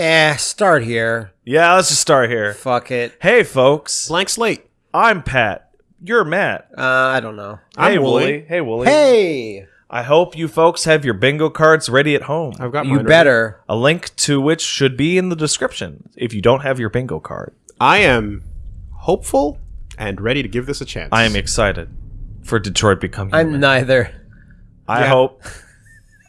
Eh, start here. Yeah, let's just start here. Fuck it. Hey, folks. Blank slate. I'm Pat. You're Matt. Uh, I don't know. I'm hey, Wooly. Hey, Wooly. Hey, I hope you folks have your bingo cards ready at home. I've got you mine ready. better. A link to which should be in the description if you don't have your bingo card. I am hopeful and ready to give this a chance. I am excited for Detroit becoming I'm human. neither. I Yeah. hope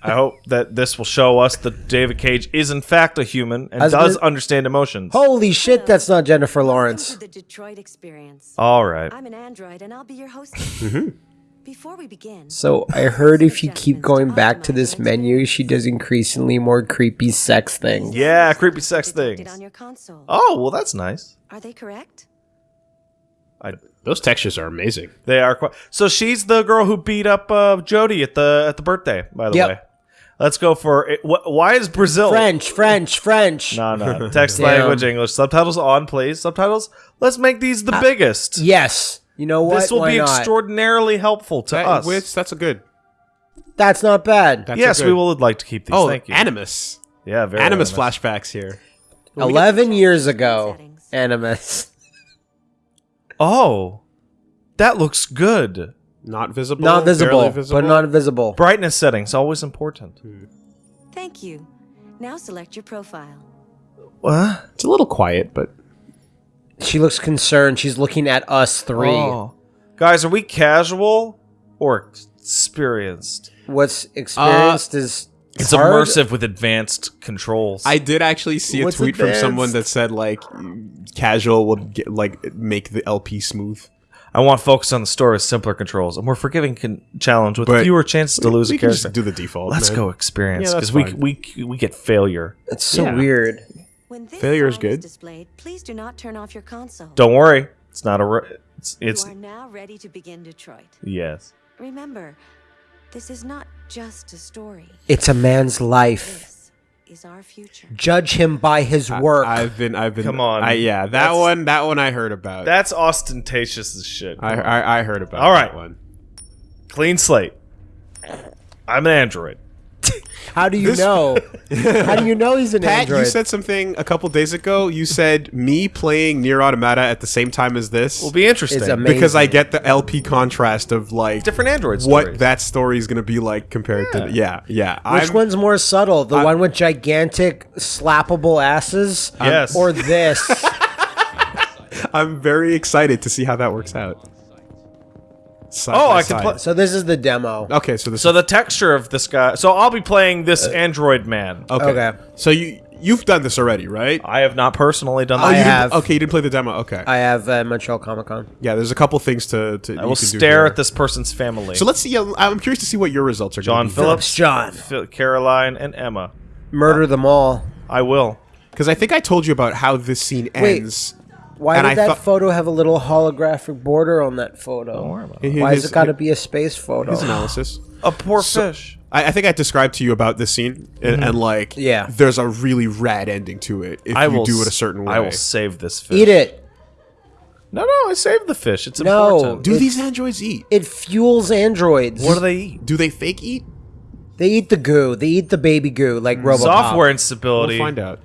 I hope that this will show us that David Cage is in fact a human and Has does been- understand emotions. Holy shit, that's not Jennifer Lawrence. The Detroit Experience. All right. I'm an android, and I'll be your host. Before we begin, So I heard if you keep going back to this menu, she does increasingly more creepy sex things. Yeah, creepy sex depicted things. on your console. Oh, well that's nice. Are they correct? I, Those textures are amazing. they are quite So she's the girl who beat up uh, Jodie at the at the birthday, by the Yep. way. Let's go for it. Why is Brazil French, French, French. No, no. Text Damn. language English. Subtitles on, please. Subtitles. Let's make these the uh, biggest. Yes. You know what? This will Why be not? extraordinarily helpful to That, us. Which that's a good. That's not bad. That's yes, a we good- would like to keep these. Oh, Thank you. Animus. yeah, very Animus animus. flashbacks here. Eleven years ago, Settings. Animus. Oh, that looks good. Not visible. Not visible, visible. but not visible. Brightness settings always important. Hmm. Thank you. Now select your profile. What? It's a little quiet, but She looks concerned. She's looking at us three. Oh. Guys, are we casual or experienced? What's experienced is It's hard. immersive with advanced controls. I did actually see a What's tweet from someone that said like casual would get like make the LP smooth. I want focus on the story with simpler controls, a more forgiving con- challenge with But fewer chances to lose we a can character. just do the default. Let's man. go experience Yeah, that's because we, fine. we we get failure. It's so Yeah. weird. When this Failure is sign good. displayed, please do not turn off your console. Don't worry, it's not a. Re- it's it's you are now ready to begin Detroit. yes. Remember, this is not just a story. It's a man's life. This is our future. Judge him by his work. I, have been. I've been. Come on. I, yeah, that That's- one. That one I heard about. That's ostentatious as shit. I, I I heard about. All right. that one. Clean slate. I'm an android. How do you know? How do you know he's an Pat, android? you said something a couple days ago. You said me playing Nier Automata at the same time as this Will be interesting. Amazing. because I get the LP contrast of like Different androids. what stories. that story is going to be like compared to yeah yeah. Which I'm, one's more subtle? The I- one with gigantic slappable asses? Yes. Or this? I'm very excited to see how that works out. Side Oh, by I can side. play- so this is the demo. Okay, so this So the texture of this guy. So I'll be playing this android man. okay. Okay. So you you've done this already, right? I have not personally done I that. You have. Okay, you didn't play the demo. Okay. I have uh, Montreal Comic Con. yeah, there's a couple things to. to I will stare here. at this person's family. So let's see. uh, I'm curious to see what your results are. John be. Phillips, John. Phil- Caroline, and Emma. Murder them all. I will. Because I think I told you about how this scene Wait. ends. Why And did I that thought- photo have a little holographic border on that photo? worry about Why has His- it got to be a space photo? His analysis. A poor fish. I, I think I described to you about this scene, and, and like, Yeah. there's a really rad ending to it if I you will do it a s- certain way. I will save this fish. Eat it. No, no, I saved the fish. It's No. important. Do It's- these androids eat? It fuels androids. What do they eat? Do they fake eat? They eat the goo. They eat the baby goo like mm. Robocop. Software We'll instability. find out.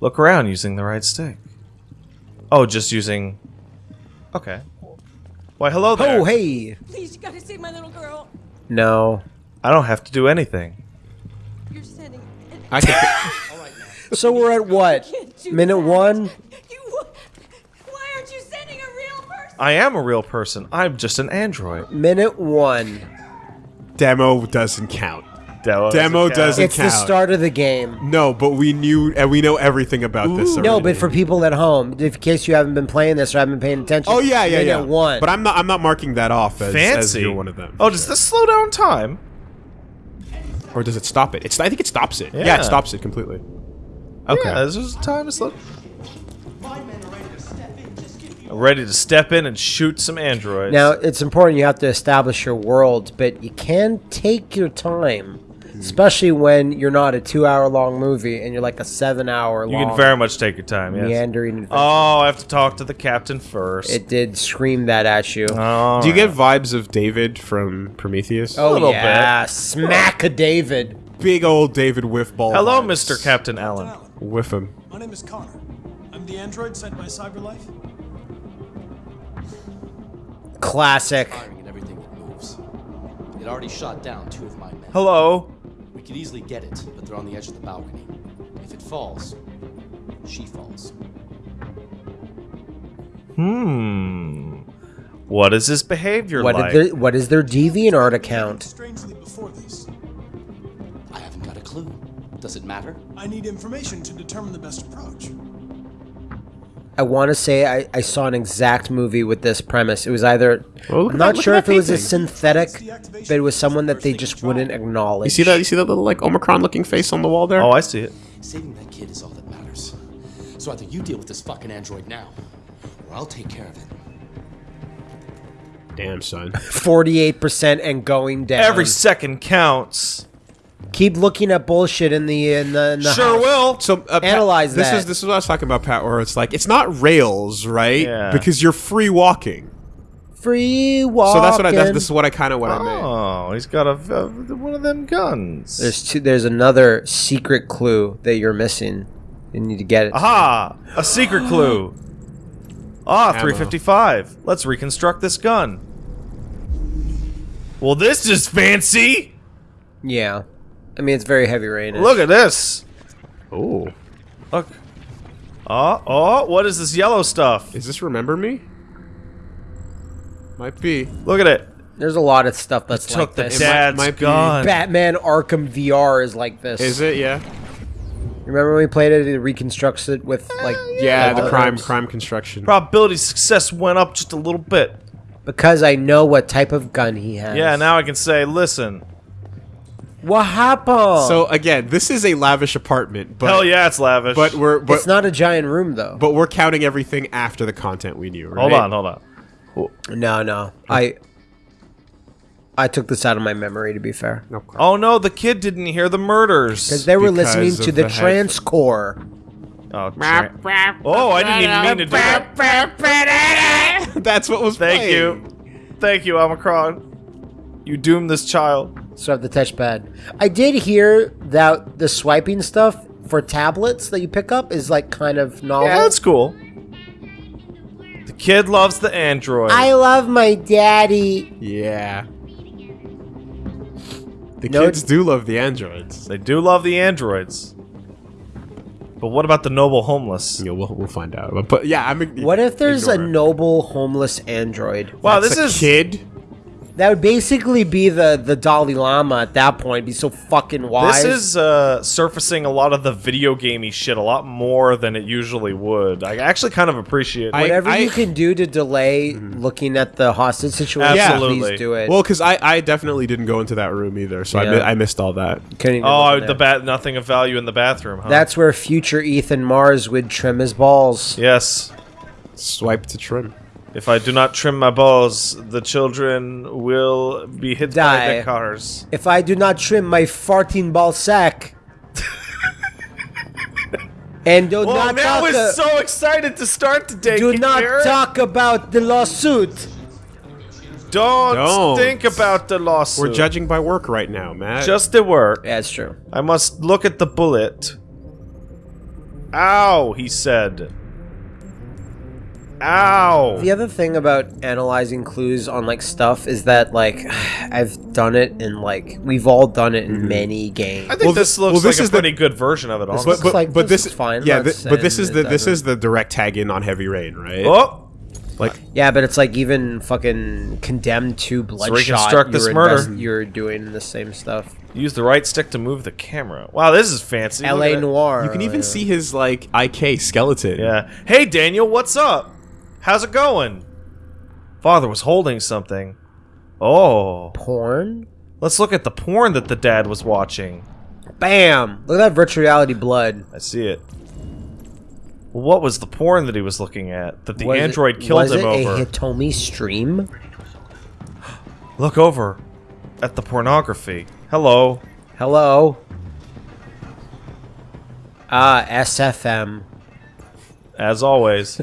Look around using the right stick. Oh, just using. Okay. Why, hello there. Oh, hey. Please, you gotta save my little girl. No. I don't have to do anything. You're sending. an- I can, So we're at what? Minute that. one? You. Why aren't you sending a real person? I am a real person. I'm just an android. Minute one. demo doesn't count. Demo, Demo count. doesn't- It's the start of the game. No, but we knew and we know everything about this. No, but for people at home, in case you haven't been playing this or haven't been paying attention. oh yeah, yeah, yeah. one. But I'm not. I'm not marking that off as, as Fancy. you're one of them. Oh, does this slow down time? or does it stop it? It's. I think it stops it. Yeah, Yeah. it stops it completely. Okay. Yeah, this is time to slow. Ready to step in and shoot some androids. Now, it's important you have to establish your world, but you can take your time, Mm-hmm. especially when you're not a two hour long movie and you're like a seven hour you can very much take your time. Yes. meandering adventure. Oh, I have to talk to the captain first. It did scream that at you. All Do you get vibes of David from Prometheus? oh, little yeah. Smack a David. big old David Whiffball. Hello, vibes. Mr. Captain Allen. Whiff him. My name is Connor. I'm the android sent by CyberLife. Classic. firing at everything that moves. It already shot down two of my men. Hello. We could easily get it, but they're on the edge of the balcony. If it falls, she falls. Hmm. What is his behavior What like? did their, what is their DeviantArt account? Strangely before this. I haven't got a clue. Does it matter? I need information to determine the best approach. I want to say I, I saw an exact movie with this premise. It was either look I'm not that- sure if it was a synthetic, but it was someone that they just wouldn't acknowledge. You see that? You see that little like Omikron looking face on the wall there? oh, I see it. Saving that kid is all that matters. So either you deal with this fucking android now, or I'll take care of it. Damn, son. Forty-eight percent and going down. Every second counts. Keep looking at bullshit in the in the, in the Sure house. will. So uh, Pat, Analyze this that. is this is what I was talking about, Pat. Where it's like it's not rails, right? Yeah. Because you're free walking. Free walk. So that's what I. That's, this is what I kind of what I meant. Oh, he's got a uh, one of them guns. There's two. There's another secret clue that you're missing. You need to get it. Aha! A secret clue. Ah, 355. Let's reconstruct this gun. Well, this is fancy. Yeah, I mean it's very heavy rain. Look at this. Oh, Look. Oh, oh, what is this yellow stuff? is this remember me? Might be. Look at it. There's a lot of stuff that's Took like the this. dad's might be- gun. Batman Arkham VR is like this. Is it? Yeah. Remember when we played it? It reconstructs it with like Yeah. like The others? crime crime construction. Probability success went up just a little bit. because I know what type of gun he has. Yeah, now I can say, listen. What happened? So again, this is a lavish apartment, but Hell yeah, it's lavish. but we're but, it's not a giant room though. but we're counting everything after the content we knew. Right? hold on, hold on. no, no, I I took this out of my memory. To be fair, No crap. Oh no, the kid didn't hear the murders. because they were Because listening to the, the head- transcore. Oh, tra- oh, I didn't even mean to do that. That's what was. Thank playing. you. Thank you, Omikron. You doomed this child. So I have the touchpad. I did hear that the swiping stuff for tablets that you pick up is like kind of novel. Yeah, that's cool. The kid loves the android. I love my daddy. Yeah. The No, kids do love the androids. they do love the androids. But what about the noble homeless? Yeah, we'll, we'll find out. But, but yeah, I'm. What if there's a noble homeless android? Wow, That's this a is kid. That would basically be the the Dalai Lama at that point. Be so fucking wise. this is uh, surfacing a lot of the video gamey shit a lot more than it usually would. I actually kind of appreciate. I- it. whatever I- you can do to delay looking at the hostage situation. Absolutely. please do it. Well, because I, I definitely didn't go into that room either, so I, mi- I missed all that. Couldn't even oh, the there. bat. Nothing of value in the bathroom. Huh? That's where future Ethan Mars would trim his balls. yes. Swipe to trim. If I do not trim my balls, the children will be hit by the cars. If I do not trim my farting ball sack. and do Well, not man, I talk, was uh, so excited to start today. do Can not hear talk about the lawsuit. Don't, Don't. think about the lawsuit. We're judging by work right now, Matt. Just the work. Yeah, it's true. I must look at the bullet. Ow, he said. Ow. The other thing about analyzing clues on like stuff is that like I've done it in like we've all done it in mm-hmm. many games. I think Well, this th- looks well, this like is a the- good version of it, honestly. looks like- this this looks fine. Yeah, I'm th- but this is the this doesn't. is the direct tag in on Heavy Rain, right? oh, Like Yeah, but it's like even fucking Condemned 2: Bloodshot. reconstruct this you're murder. You're doing the same stuff. use the right stick to move the camera. Wow, this is fancy. L.A. at. Noir. you can even yeah. see his like IK skeleton. Yeah. Hey, Daniel, what's up? How's it going? Father was holding something. Oh. porn. Let's look at the porn that the dad was watching. Bam! Look at that virtual reality blood. I see it. Well, what was the porn that he was looking at that the Was it- android killed was him it over? a Hitomi stream? Look over at the pornography. Hello. Hello. Ah, SFM. As always.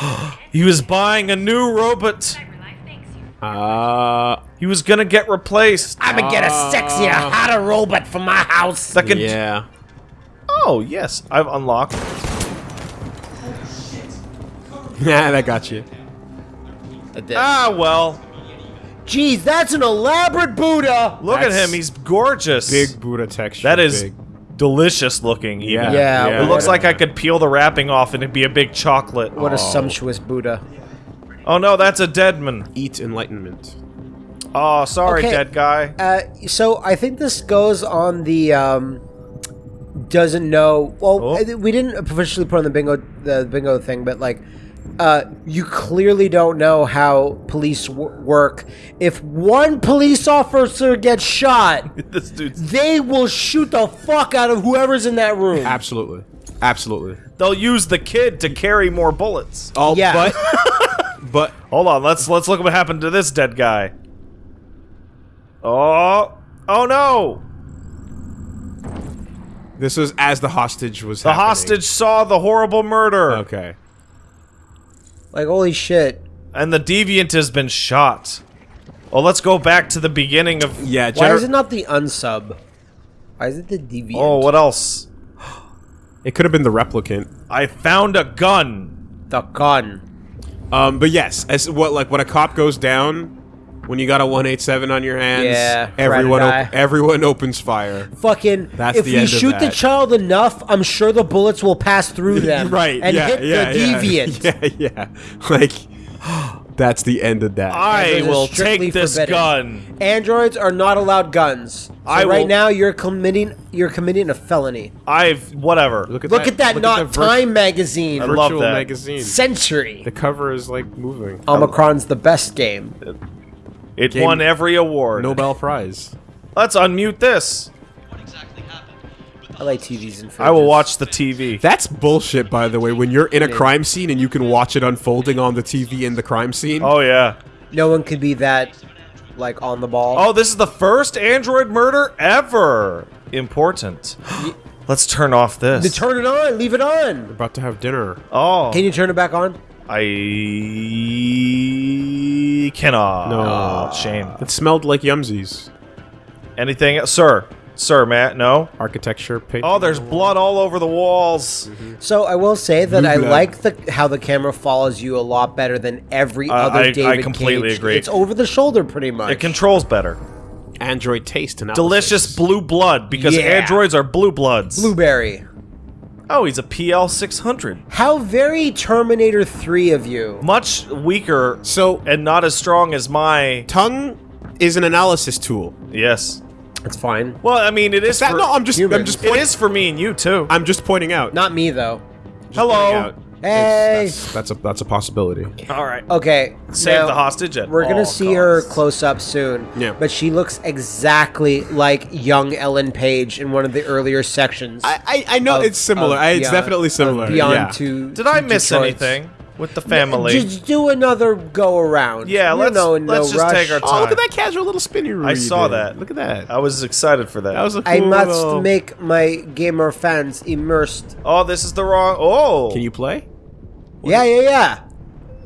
he was buying a new robot. Uh, He was gonna get replaced. I'm gonna get a sexier, hotter robot for my house. That can yeah. Oh, yes. I've unlocked. Yeah, that got you. Ah, well. Jeez, that's an elaborate Buddha. Look That's at him. He's gorgeous. Big Buddha texture. That is big. Delicious looking. Even. Yeah. Yeah, yeah. It looks like I could peel the wrapping off and it'd be a big chocolate. What a sumptuous Buddha. Oh no, that's a deadman. eat enlightenment. Oh, sorry, Okay. dead guy. Uh, so I think this goes on the um, doesn't know. Well, Oh. We didn't officially put on the bingo the bingo thing, but like, uh, you clearly don't know how police w- work. If one police officer gets shot, this dude's. they will shoot the fuck out of whoever's in that room. Absolutely. Absolutely. They'll use the kid to carry more bullets. Oh, Yeah. but but Hold on, let's let's look at what happened to this dead guy. Oh, oh no! this was as the hostage was The happening. hostage saw the horrible murder, Okay. Like holy shit. and the deviant has been shot. Oh, let's go back to the beginning of. Yeah, Why is it not the unsub? Why is it the deviant? Oh, what else? it could have been the replicant. I found a gun. The gun. Um, but yes, as what like when a cop goes down, when you got a 187 on your hands, Yeah, everyone op- everyone opens fire. Fucking. That's if the we end shoot the child enough, I'm sure the bullets will pass through them. right. And yeah, hit yeah, the yeah. deviant. Yeah, yeah. Like that's the end of that. I will take this forbidden. gun. Androids are not allowed guns. So I right will- now you're committing you're committing a felony. I've whatever. look at Look that. at that look not the Time magazine. I love virtual that. magazine. Century. The cover is like moving. Omikron's the best game. Uh, It Game- won every award. Nobel Prize. Let's unmute this. I like TVs and fridges. I will watch the TV. That's bullshit, by the way. When you're in a crime scene and you can watch it unfolding on the TV in the crime scene. Oh yeah. No one could be that like on the ball. Oh, this is the first android murder ever. Important. Let's turn off this. To turn it on, leave it on. We're about to have dinner. oh, Can you turn it back on? I cannot. No. shame. It smelled like Yumsies. Anything, else? sir? Sir, Matt? No. Architecture. Paint. Oh, there's blood all over the walls. So I will say that Blue I blood. like the how the camera follows you a lot better than every Uh, other I- I completely Cage. agree. It's over the shoulder pretty much. It controls better. Android taste analysis. Delicious blue blood because Yeah. androids are blue bloods. Blueberry. Oh, he's a PL 600. How very Terminator 3 of you. Much weaker So and not as strong as my. tongue is an analysis tool. Yes. It's fine. Well, I mean, it is. That, for, no, I'm just I'm just It point, is for me and you too. I'm just pointing out. Not me though. pointing Hello. Out. Hey. That's, that's a that's a possibility. All right. Okay. Save now, the hostage at We're gonna all see her close up soon. Yeah. But she looks exactly like young Ellen Page in one of the earlier sections. I I, I know of- it's similar. of it's Beyond- definitely similar. Beyond yeah. to. Did I miss Detroit's. anything with the family? Just do another go around. Yeah, You let's- know, in let's just rush. take our Oh, look at that casual little spinny room. I saw that. Look at that. I was excited for that. That was a cool I must little- make my gamer fans immersed. oh, this is the wrong. Oh, Can you play? Yeah, yeah, yeah.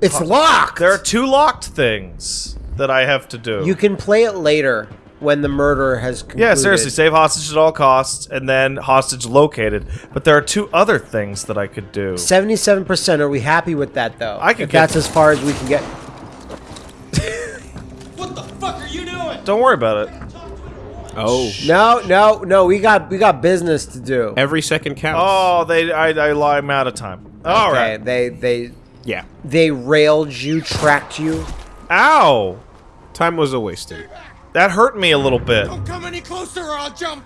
It's locked. There are two locked things that I have to do. You can play it later when the murder has concluded. yeah, seriously, save hostage at all costs, and then hostage located. But there are two other things that I could do. Seventy-seven percent. Are we happy with that though? I could If get- that's as far as we can get. What the fuck are you doing? Don't worry about it. Oh. No, no, no. We got we got business to do. Every second counts. Oh, they, I, I lie. I'm out of time. All okay, right. They they Yeah. they railed you, tracked you. Ow, Time was a wasted. that hurt me a little bit. Don't come any closer or I'll jump.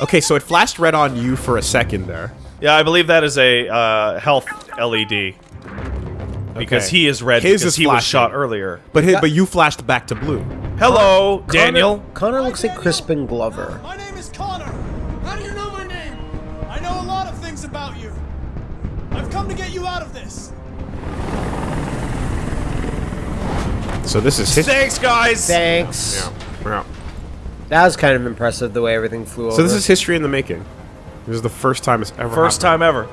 Okay, so it flashed red on you for a second there. Yeah, I believe that is a uh, health LED because Okay. he is red His because is he was shot earlier. But his, but you flashed back to blue. Hello, Daniel. Connor, Connor looks like Crispin Glover. My name is Connor. How do you know my name? I know a lot of things about you. I've come to get you out of this. So this is history. Thanks, guys. Thanks. Yeah. That was kind of impressive the way everything flew over. So this is history in the making. This is the first time it's ever First happened. time ever.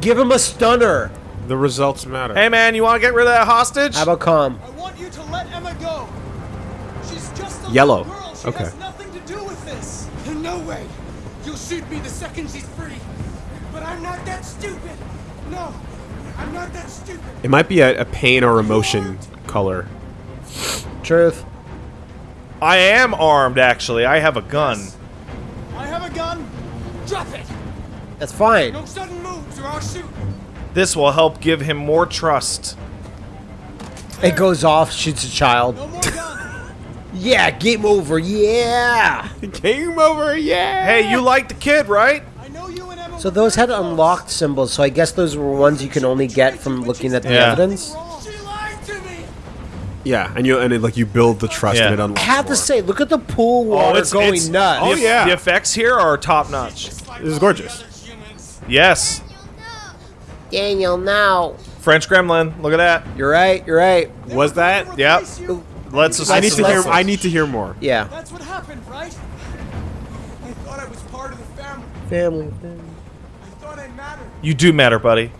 give him a stunner. The results matter. Hey, man, you want to get rid of that hostage? How about calm? I want you to let Emma go. She's just a Yellow. little girl. She Okay. has nothing to do with this. In no way You'll shoot me the second she's free. But I'm not that stupid. No, I'm not that stupid. It might be a, a pain or emotion color. Truth. I am armed, actually. I have a gun. I have a gun. Drop it. That's fine. No sudden moves or I'll shoot. This will help give him more trust. It goes off, shoots a child. No. Yeah, game over. Yeah. Game over, yeah. Hey, you like the kid, right? I know you and Emma. So those very had close. unlocked symbols. So I guess those were ones you can only get from looking at the Yeah. evidence. She lied to me. Yeah, and you and it, like you build the trust Yeah. and it I unlocks. have to more. say, look at the pool oh, water going nuts. Oh, yeah. The effects here are top notch. This is gorgeous. Yes. Daniel, now. French Gremlin. Look at that. You're right. You're right. They Was that- never Yep. you. Let's just I need to hear. I need to hear more. Yeah. That's what happened, right? I thought I was part of the family. Family. I thought I mattered. You do matter, buddy.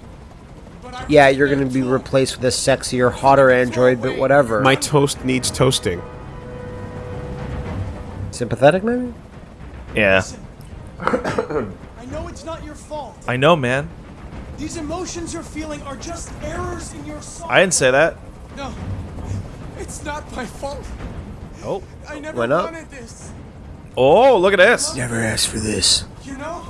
Yeah, you're gonna be replaced with a sexier, hotter android, but whatever. My toast needs toasting. Sympathetic, maybe? Yeah. I know it's not your fault. I know, man. These emotions you're feeling are just errors in your soul. I didn't say that. No, it's not my fault. Oh. I never Went up. wanted this. Oh, look at this. Never asked for this. You know?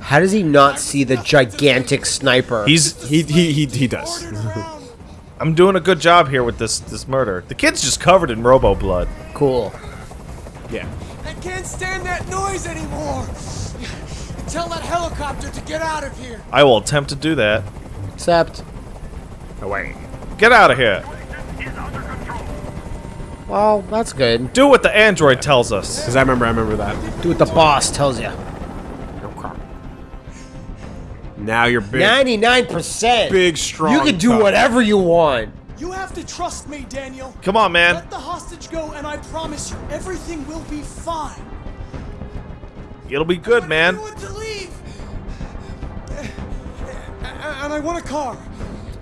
How does he not see the gigantic sniper? He's. He he he, he does. I'm doing a good job here with this this murder. The kid's just covered in robo blood. cool. Yeah. I can't stand that noise anymore. Tell that helicopter to get out of here. I will attempt to do that. Except, Away. Get out of here. well, that's good. Do what the android tells us. Because I remember. I remember that. Do what the boss tells you. Now you're big. Ninety-nine percent. Big, strong. You can do tough. whatever you want. You have to trust me, Daniel. Come on, man. Let the hostage go, and I promise you, everything will be fine. It'll be good, I man. to leave. And I want a car.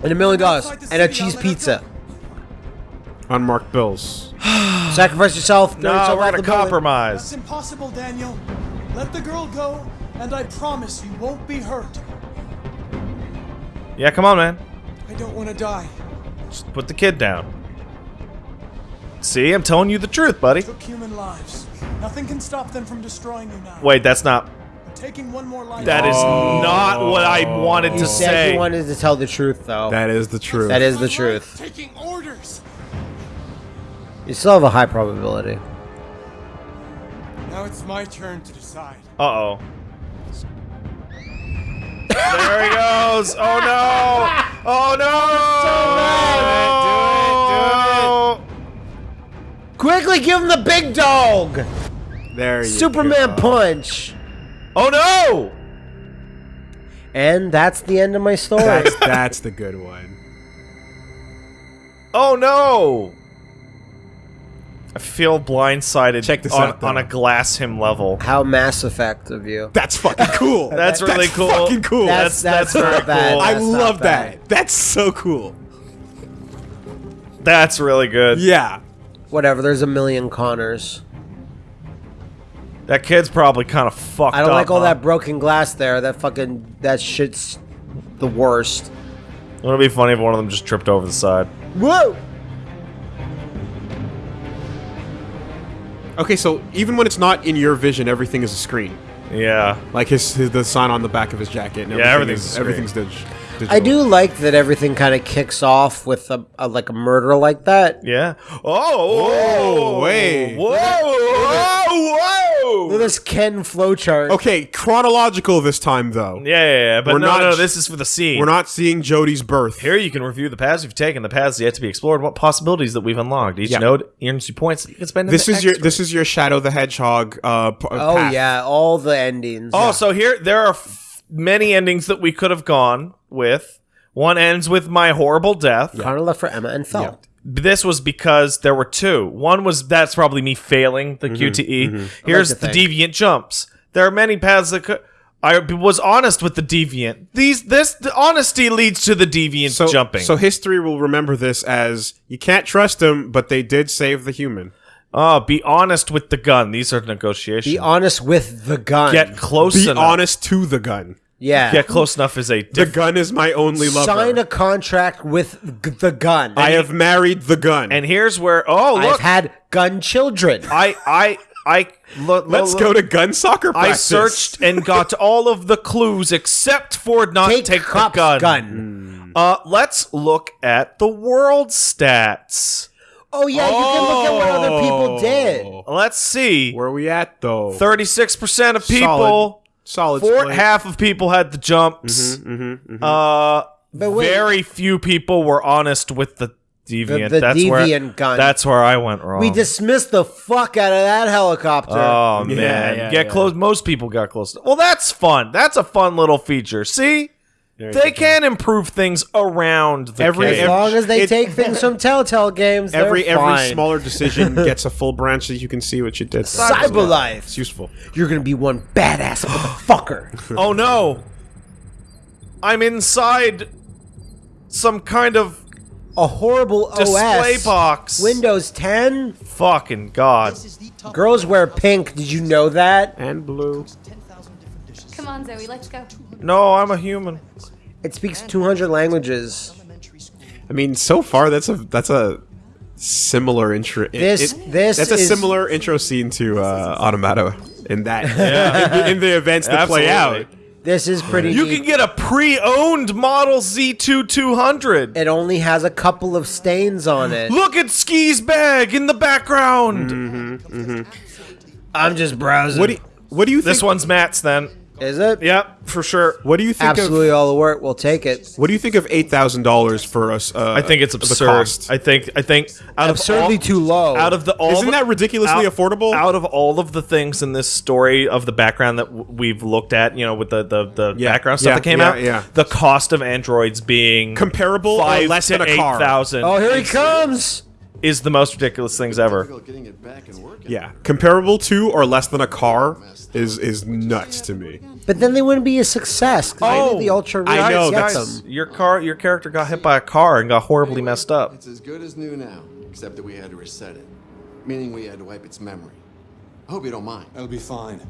And a million dollars. And a cheese pizza. Unmarked bills. Sacrifice yourself. throw No, yourself we're out gonna the building. That's impossible, Daniel. Let the girl go, and I promise you won't be hurt. Yeah, come on, man. I don't want to die. Just put the kid down. See, I'm telling you the truth, buddy. Took human lives. Nothing can stop them from destroying you now. Wait, that's not. I'm taking one more life. That is not what I wanted You to said say. you wanted to tell the truth, though. That is the truth. That is the truth. Taking orders. You still have a high probability. Now it's my turn to decide. Uh oh. there he goes. Oh no. Oh no. Quickly give him the big dog! There you go. Superman go. punch! Oh no. And that's the end of my story. That's that's the good one. Oh no. I feel blindsided Check this on, out, though. on a glass him level. How Mass Effect of you. That's fucking cool. That's really cool. Fucking cool. That's- that's that's very not bad. cool. I That's not love bad. that. That's so cool. That's really good. Yeah. Whatever, there's a million Connors. That kid's probably kind of fucked I don't up, like all huh? that broken glass there. That fucking. That shit's the worst. Wouldn't be funny if one of them just tripped over the side? Whoa! Okay, so even when it's not in your vision, everything is a screen. Yeah. Like his, his the sign on the back of his jacket. And Yeah, everything's is, a everything's dig- digital. I do like that everything kind of kicks off with a, a like a murder like that. Yeah. Oh. Oh, wait. Whoa. Whoa. Look Whoa. at this Ken flowchart. Okay, chronological this time though. Yeah, yeah, yeah. But We're no, not no, sh- this is for the scene. We're not seeing Jodie's birth. Here you can review the paths you've taken, the paths yet to be explored, what possibilities that we've unlocked. Each Yeah. node earns you points that you can spend. in This the is your extra. this is your Shadow the Hedgehog. Uh, p- Oh path. yeah, all the endings. Oh, so here there are f- many endings that we could have gone with. One ends with my horrible death. Connor left for Emma and fell. This was because there were two. One was that's probably me failing the mm-hmm. QTE. Mm-hmm. Here's to the think. deviant jumps. There are many paths that could. I was honest with the deviant. These this the honesty leads to the deviant So jumping. So history will remember this as you can't trust them, but they did save the human. Oh, be honest with the gun. These are negotiations. Be honest with the gun. Get close Be enough. honest to the gun. yeah. Get close enough is a The gun is my only lover. Sign a contract with g- the gun. I have married the gun. And here's where oh I've look, had gun children. I I I look. Let's look, go to gun soccer I practice. searched and got all of the clues except for not Take, take, cop's the gun. gun. Uh, let's look at the world stats. Oh yeah, you can look at what other people did. Oh. Let's see. Where are we at though? Thirty-six percent of people. Solid. Solid. Four, split. half of people had the jumps. Mm-hmm, Uh, But wait. very few people were honest with the deviant. the that's where, deviant gun. That's where I went wrong. We dismissed the fuck out of that helicopter. Oh Yeah, man, yeah, get yeah. close. Most people got close. Well, that's fun. That's a fun little feature. See, There you they go. can improve things around the Every- cave. as long as they it- take things from Telltale games, Every every fine. smaller decision gets a full branch so you can see what you did. there. Cyberlife. It's useful. You're gonna be one badass motherfucker. oh no, I'm inside some kind of A horrible display OS. box. Windows 10. Fucking god. Girls wear pink. Did you know that? And blue. Come on, Zoe, let's go. No, I'm a human. It speaks 200 languages. I mean, so far that's a that's a similar intro. it- This- it- this that's a is- similar intro scene to uh, Automata in that in, the, in the events that play out. This is pretty. You neat. can get a pre-owned model Z2 200. It only has a couple of stains on it. Look at Ski's bag in the background. I'm just browsing. What do you, what do you think? This one's Matt's then. Is it? Yep, for sure. What do you think Absolutely of? all the work. We'll take it. What do you think of eight thousand dollars for us? Uh, I think it's the absurd. cost? I think I think out Absurdly of all, too low. out of the all Isn't the- that ridiculously out- affordable? Out of all of the things in this story of the background that w- we've looked at, you know, with the the, the Yeah, background stuff yeah, that came yeah, out, yeah. the cost of androids being Comparable or less to than a eight car? thousand oh, here he comes. Is the most ridiculous things ever. Getting it back and working. Yeah, comparable to or less than a car is is nuts to me. But then they wouldn't be a success. 'cause only the oh, ultra I know, get that's- them. Your car, your character got hit by a car and got horribly messed up. It's as good as new now, except that we had to reset it. Meaning we had to wipe its memory. I hope you don't mind. That'll be fine.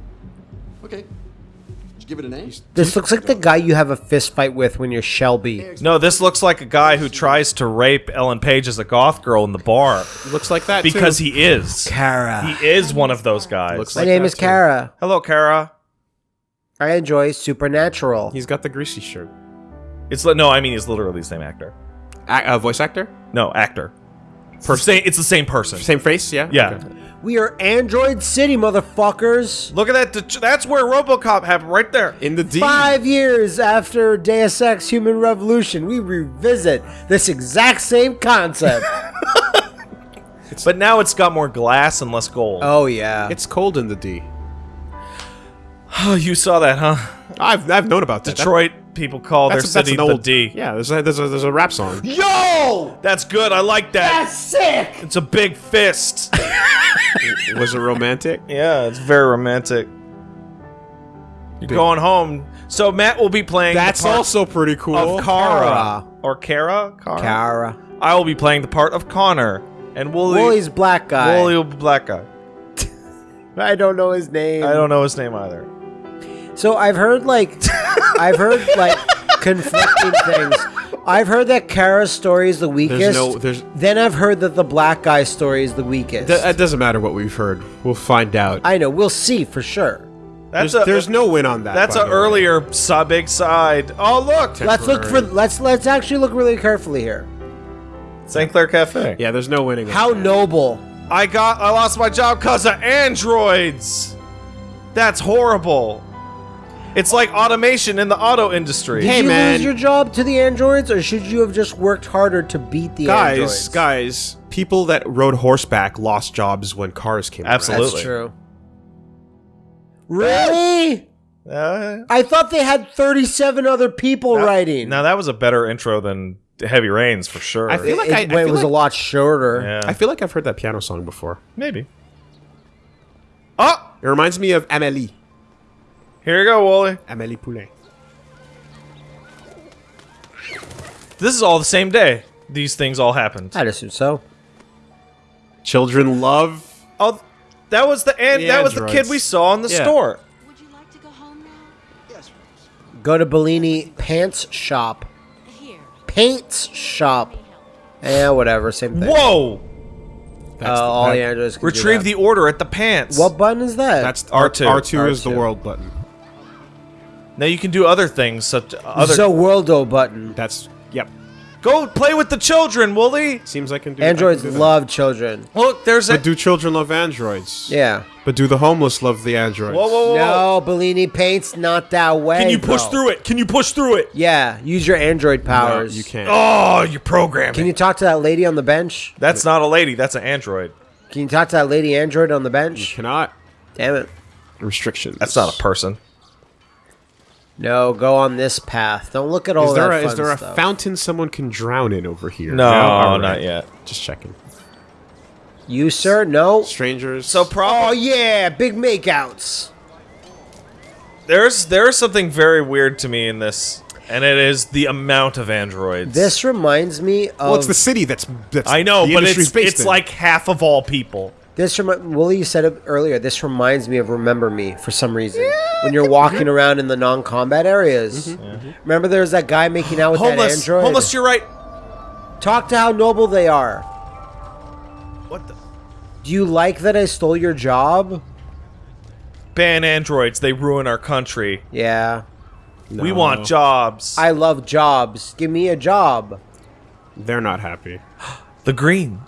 Okay. Did you give it an a? This looks like the guy you have a fist fight with when you're Shelby. No, this looks like a guy who tries to rape Ellen Page as a goth girl in the bar Looks like that because too. he is. Kara. He is one of those guys. Looks My like name that is too. Kara. Hello, Kara. I enjoy Supernatural. He's got the greasy shirt. It's li- no, I mean he's literally the same actor. A- uh, voice actor, No, actor. Per- same, it's the same person. same face. Yeah. Yeah. Okay. We are Android City, motherfuckers. Look at that. det- That's where RoboCop happened, right there. In the D. Five years after Deus Ex Human Revolution, we revisit this exact same concept. But now it's got more glass and less gold. oh, yeah. It's cold in the D. Oh, you saw that, huh? I've I've known about that. Detroit people call That's, their that's city an the old D. Yeah, there's a, there's a there's a rap song. Yo! That's good. I like that. That's sick! It's a big fist. Was it romantic? yeah, it's very romantic. You're going home. So Matt will be playing. That's the part also pretty cool. of Kara Kara. or Kara. Kara. Kara. I will be playing the part of Connor, and Wooly. Wooly's black guy. Wooly will be black guy. I don't know his name. I don't know his name either. So I've heard like I've heard like conflicting things. I've heard that Kara's story is the weakest. no- there's- Then I've heard that the black guy's story is the weakest. Th- it doesn't matter what we've heard. We'll find out. I know. We'll see for sure. That's there's, a there's no win on that. That's an earlier sub big side. Oh look, Let's look for. Let's let's actually look really carefully here. St. Clair Cafe. Yeah, there's no winning. How that. noble. I got I lost my job because of androids. That's horrible. It's like automation in the auto industry. Did Hey, you man. lose your job to the androids, or should you have just worked harder to beat the guys, androids? guys, people that rode horseback lost jobs when cars came. around. Absolutely. That's true. Really? Uh, I thought they had 37 other people writing. now that was a better intro than Heavy Rains for sure. I feel like it, I, I when feel it was like, a lot shorter. yeah, I feel like I've heard that piano song before. maybe. Oh, It reminds me of Amélie. Here you go, Wally. Amélie Poulain. This is all the same day. These things all happened. I'd assume so. Children love Oh, that was the and The that was the kid we saw in the Yeah. store. Would you like to go home now? Yes. Go to Bellini Pants Shop. Here. Paints Shop. Yeah, whatever. Same thing. Whoa! Uh, all the androids can do Retrieve that. the order at the pants. What button is that? That's R2. R two is the world button. Now you can do other things such other. the Worldo button. That's yep. Go play with the children, Wooly. Seems I can do. I can Androids do that. love children. Look, there's a. But do children love androids? Yeah. But do the homeless love the androids? Whoa, whoa, whoa! No, Bellini Paints not that way. Can you push bro. through it? Can you push through it? Yeah, use your android No, powers. you can't. Oh, you program. Can you talk to that lady on the bench? That's not a lady. That's an android. Can you talk to that lady android on the You bench? cannot. Damn it. Restrictions. That's not a person. No, go on this path. Don't look at all Is there that a, fun is there a stuff. fountain someone can drown in over here? No, oh, All not yet. Just checking. You, sir? No. Strangers. So Oh, yeah, big makeouts. there's there's something very weird to me in this, and it is the amount of androids. This reminds me of. well, it's the city that's that's. I know, the but it's it's in. like half of all people. This remi- Willie, you said it earlier. This reminds me of Remember Me for some reason. When you're walking around in the non-combat areas. Mm-hmm. Mm-hmm. Remember, there's that guy making out with that Homeless, android. homeless. You're right. Talk to how noble they are. What the? Do you like that I stole your job? Ban androids. They ruin our country. Yeah. We No. want jobs. I love jobs. Give me a job. They're not happy. the green.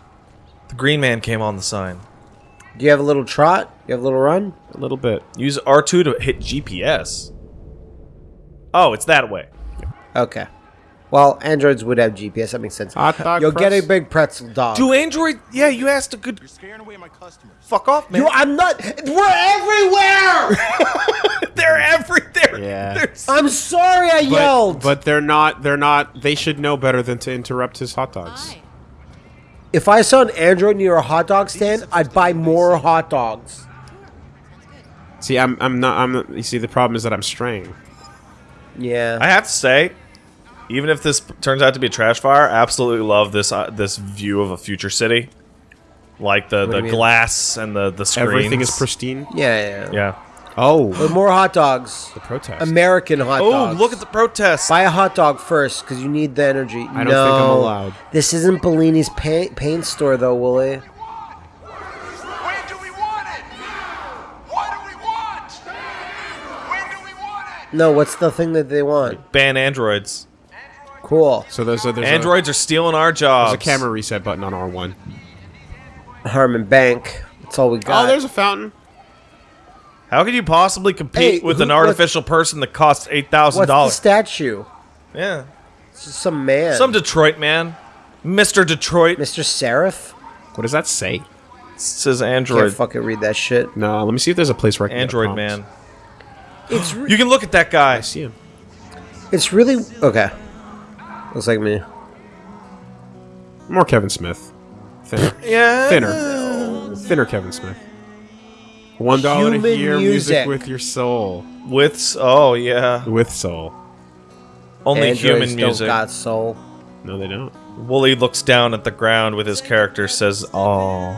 The green man came on the sign. Do you have a little trot? You have a little run? A little bit. Use R2 to hit GPS. Oh, it's that way. Okay. Well, androids would have GPS. That makes sense. Hot dog You'll get a big pretzel dog. Do Android? Yeah, you asked a good. You're scaring away my customers. Fuck off, man. You, I'm not. We're everywhere. They're everywhere. Yeah. There's- I'm sorry. I But, yelled. but they're not. They're not. They should know better than to interrupt his hot dogs. Hi. If I saw an android near a hot dog stand, I'd buy more hot dogs. See, I'm. I'm not. I'm. You see, the problem is that I'm straying. Yeah. I have to say, even if this turns out to be a trash fire, I absolutely love this uh, this view of a future city, like the do the glass and the the screens. Everything is pristine. yeah, yeah. Yeah. Oh, But more hot dogs. the protest. American hot Oh, dogs. Oh, look at the protest. Buy a hot dog first, because you need the energy. I don't think I'm allowed. This isn't Bellini's paint, paint store, though, Wooly. When do we want it? What do we want? When do we want it? No, what's the thing that they want? Ban androids. Cool. so those a there's Androids are stealing our jobs. There's a camera reset button on R1. Harmon Bank. That's all we oh, got. Oh, there's a fountain. How could you possibly compete Hey, with who- an what- artificial person that costs eight thousand dollars? What's the statue? Yeah, It's just some man. some Detroit man, Mister Detroit Mr. Seraph? What does that say? says Android. Can't android. fucking read that shit. No, let me see if there's a place where I can get a Android man. It's re- You can look at that guy. I see him. it's really okay. Looks like me. More Kevin Smith. Thinner. Yeah. Thinner. Thinner Kevin Smith. One dollar a Human year, music. music with your soul. With oh yeah, With soul. only Androids human don't music. got soul. No, they don't. Wooly looks down at the ground with his character, says, "Oh."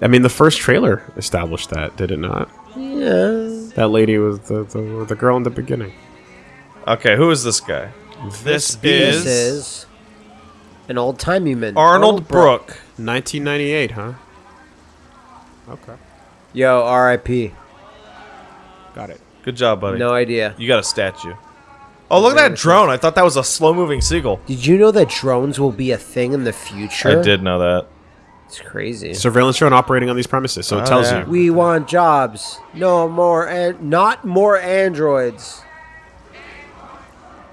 I mean, the first trailer established that, did it not? Yeah. That lady was the, the, the girl in the beginning. Okay, who is this guy? This This is, is an old timey man. Arnold Brook. 1998, huh? Okay. Yo, R.I.P. Got it. Good job, buddy. No idea. You got a statue. Oh, look at that drone. I thought that was a slow-moving seagull. Did you know that drones will be a thing in the future? I did know that. It's crazy. Surveillance drone operating on these premises, so it Oh, tells yeah. you. We want jobs. No more and not more androids.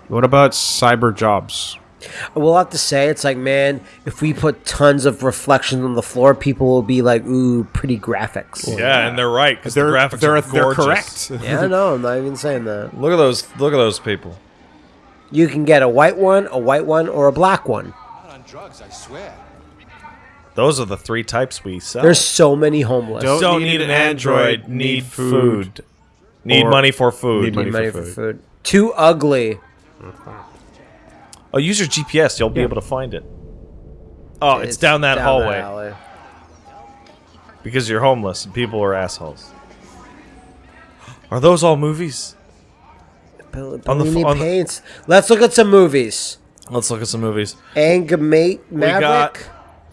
What about cyber jobs? We'll have to say it's like, man, if we put tons of reflections on the floor, people will be like, ooh, pretty graphics. Yeah, and they're right because the They're, graphics they're, are they're gorgeous. correct. Yeah, no, I'm not even saying that. Look at those. Look at those people. You can get a white one, a white one, or a black one. Not on drugs, I swear. Those are the three types we sell. There's so many homeless. Don't don't need need an an android. android, Need need food. food. Need Or- money for food. Need money Need money for for food. food. Too ugly. Mm-hmm. Oh, use your GPS. You'll be able to find it. Oh, it's, down that down hallway. because you're homeless and people are assholes. Are those all movies? On the on the- paints. Let's look at some movies. Let's look at some movies. Angamate Maverick.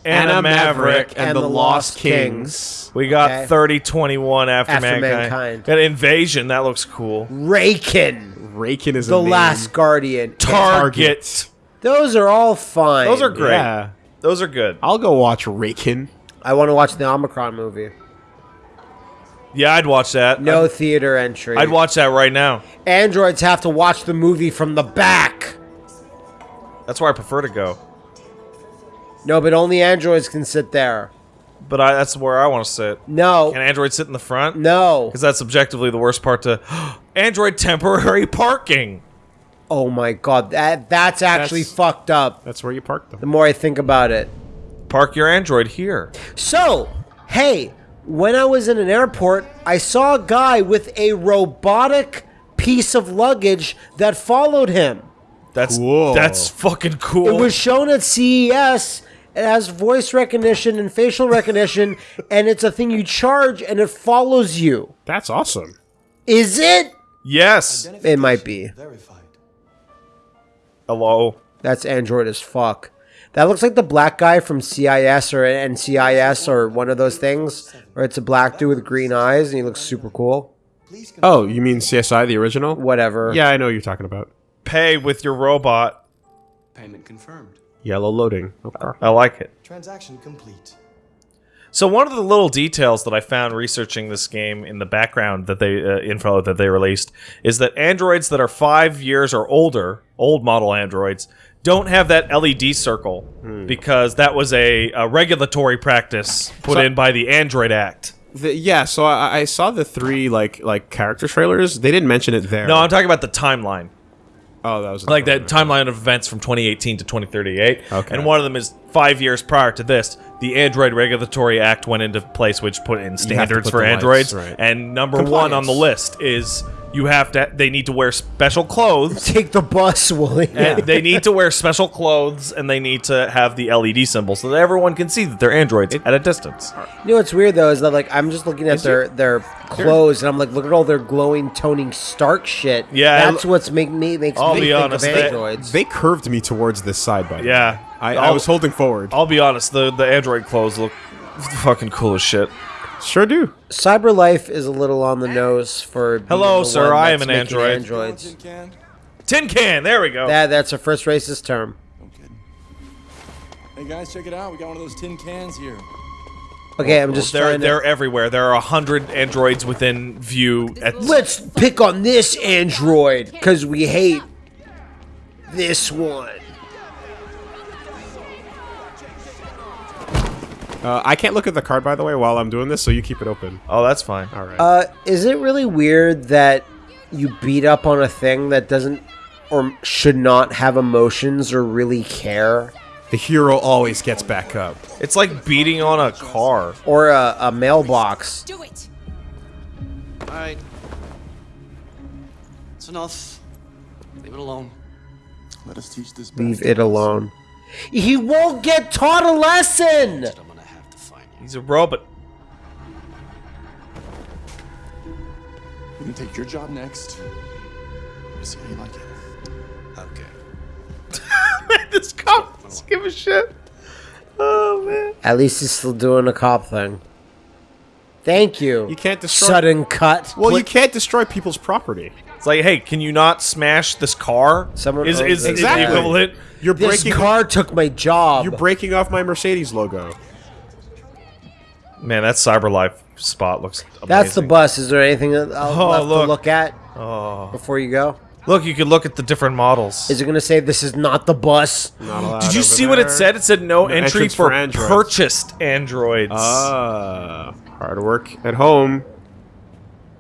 Anna Maverick. and, the, Lost Kings. We got Okay. 3021 After, After Mankind. Mankind. Got Invasion. That looks cool. Raken. Raken is The a. Last Guardian. Target. Those are all fine. Those are great. Yeah. Those are good. I'll go watch Raken. I want to watch the Omikron movie. Yeah, I'd watch that. No I'd, theater entry. I'd watch that right now. Androids have to watch the movie from the back. That's where I prefer to go. No, but only androids can sit there. But I, that's where I want to sit. No. Can Android sit in the front? no. Because that's objectively the worst part to Android temporary parking. Oh my god, that that's actually That's- fucked up. That's where you park them. The more I think about it. Park your Android here. So, hey, when I was in an airport, I saw a guy with a robotic piece of luggage that followed him. That's Cool. that's fucking cool. It was shown at CES. It has voice recognition and facial recognition, and it's a thing you charge and it follows you. That's awesome. Is it? yes. It might be. Verified. Hello. That's Android as fuck. That looks like the black guy from CIS or NCIS or one of those things, where it's a black dude with green eyes and he looks super cool. Oh, you mean CSI, the original? Whatever. Yeah, I know what you're talking about. Pay with your robot. Payment confirmed. Yellow loading. Okay. I like it. Transaction complete. So one of the little details that I found researching this game in the background that they uh, info that they released is that androids that are five years or older, old model androids, don't have that LED circle because that was a, a regulatory practice put So- in by the Android Act. The, yeah, so I, I saw the three like like character trailers. They didn't mention it there. No, I'm talking about the timeline. Oh, that was like that timeline of events from 2018 to 2038. Okay. And one of them is five years prior to this, the Android Regulatory Act went into place, which put in standards put for the lights, androids. right. And number one on the list is you have to. They need to wear special clothes. Take the bus, Willie. And they need to wear special clothes, and they need to have the LED symbol so that everyone can see that they're androids at a distance. You know what's weird though is that like I'm just looking at their their clothes and I'm like, look at all their glowing toning Stark shit. Yeah, that's what's make me makes I'll me be think honest, of they- androids. They curved me towards this side, by. Yeah, I, I was holding forward. I'll be honest. The the android clothes look fucking cool as shit. Sure do. Cyberlife is a little on the nose for. being Hello, the sir, one I am an android. Androids. Tin can? Tin can. There we go. That that's a first racist term. No kidding. Hey guys, check it out. We got one of those tin cans here. Okay, I'm just they're trying they're everywhere. There are a hundred androids within view. At, Let's pick on this android because we hate this one. Uh, I can't look at the card, by the way, while I'm doing this, so you keep it open. oh, that's fine. All right. Uh, is it really weird that you beat up on a thing that doesn't or should not have emotions or really care? the hero always gets back up. It's like beating on a car. Or a, a mailbox? Do it. Alright. It's enough. Leave it alone. Let us teach this. Leave it alone. He won't get taught a lesson! He's a robot. We can take your job next. We'll see how you like it. Okay. this cop doesn't give a shit. Oh man. At least he's still doing a cop thing. Thank you. You can't destroy. Sudden cut. well, you can't destroy people's property. It's like, hey, can you not smash this car? Someone is owns is, it. is the Exactly. equivalent. You're This breaking. car took my job. You're breaking off my Mercedes logo. Man, that CyberLife spot looks. Amazing. That's the bus. Is there anything that I'll Oh, left look. to look at Oh. before you go? Look, you can look at the different models. Is it going to say this is not the bus? Not allowed Did you over see what it said? It said no, No entry for, for androids. purchased androids. Ah, hard work at home.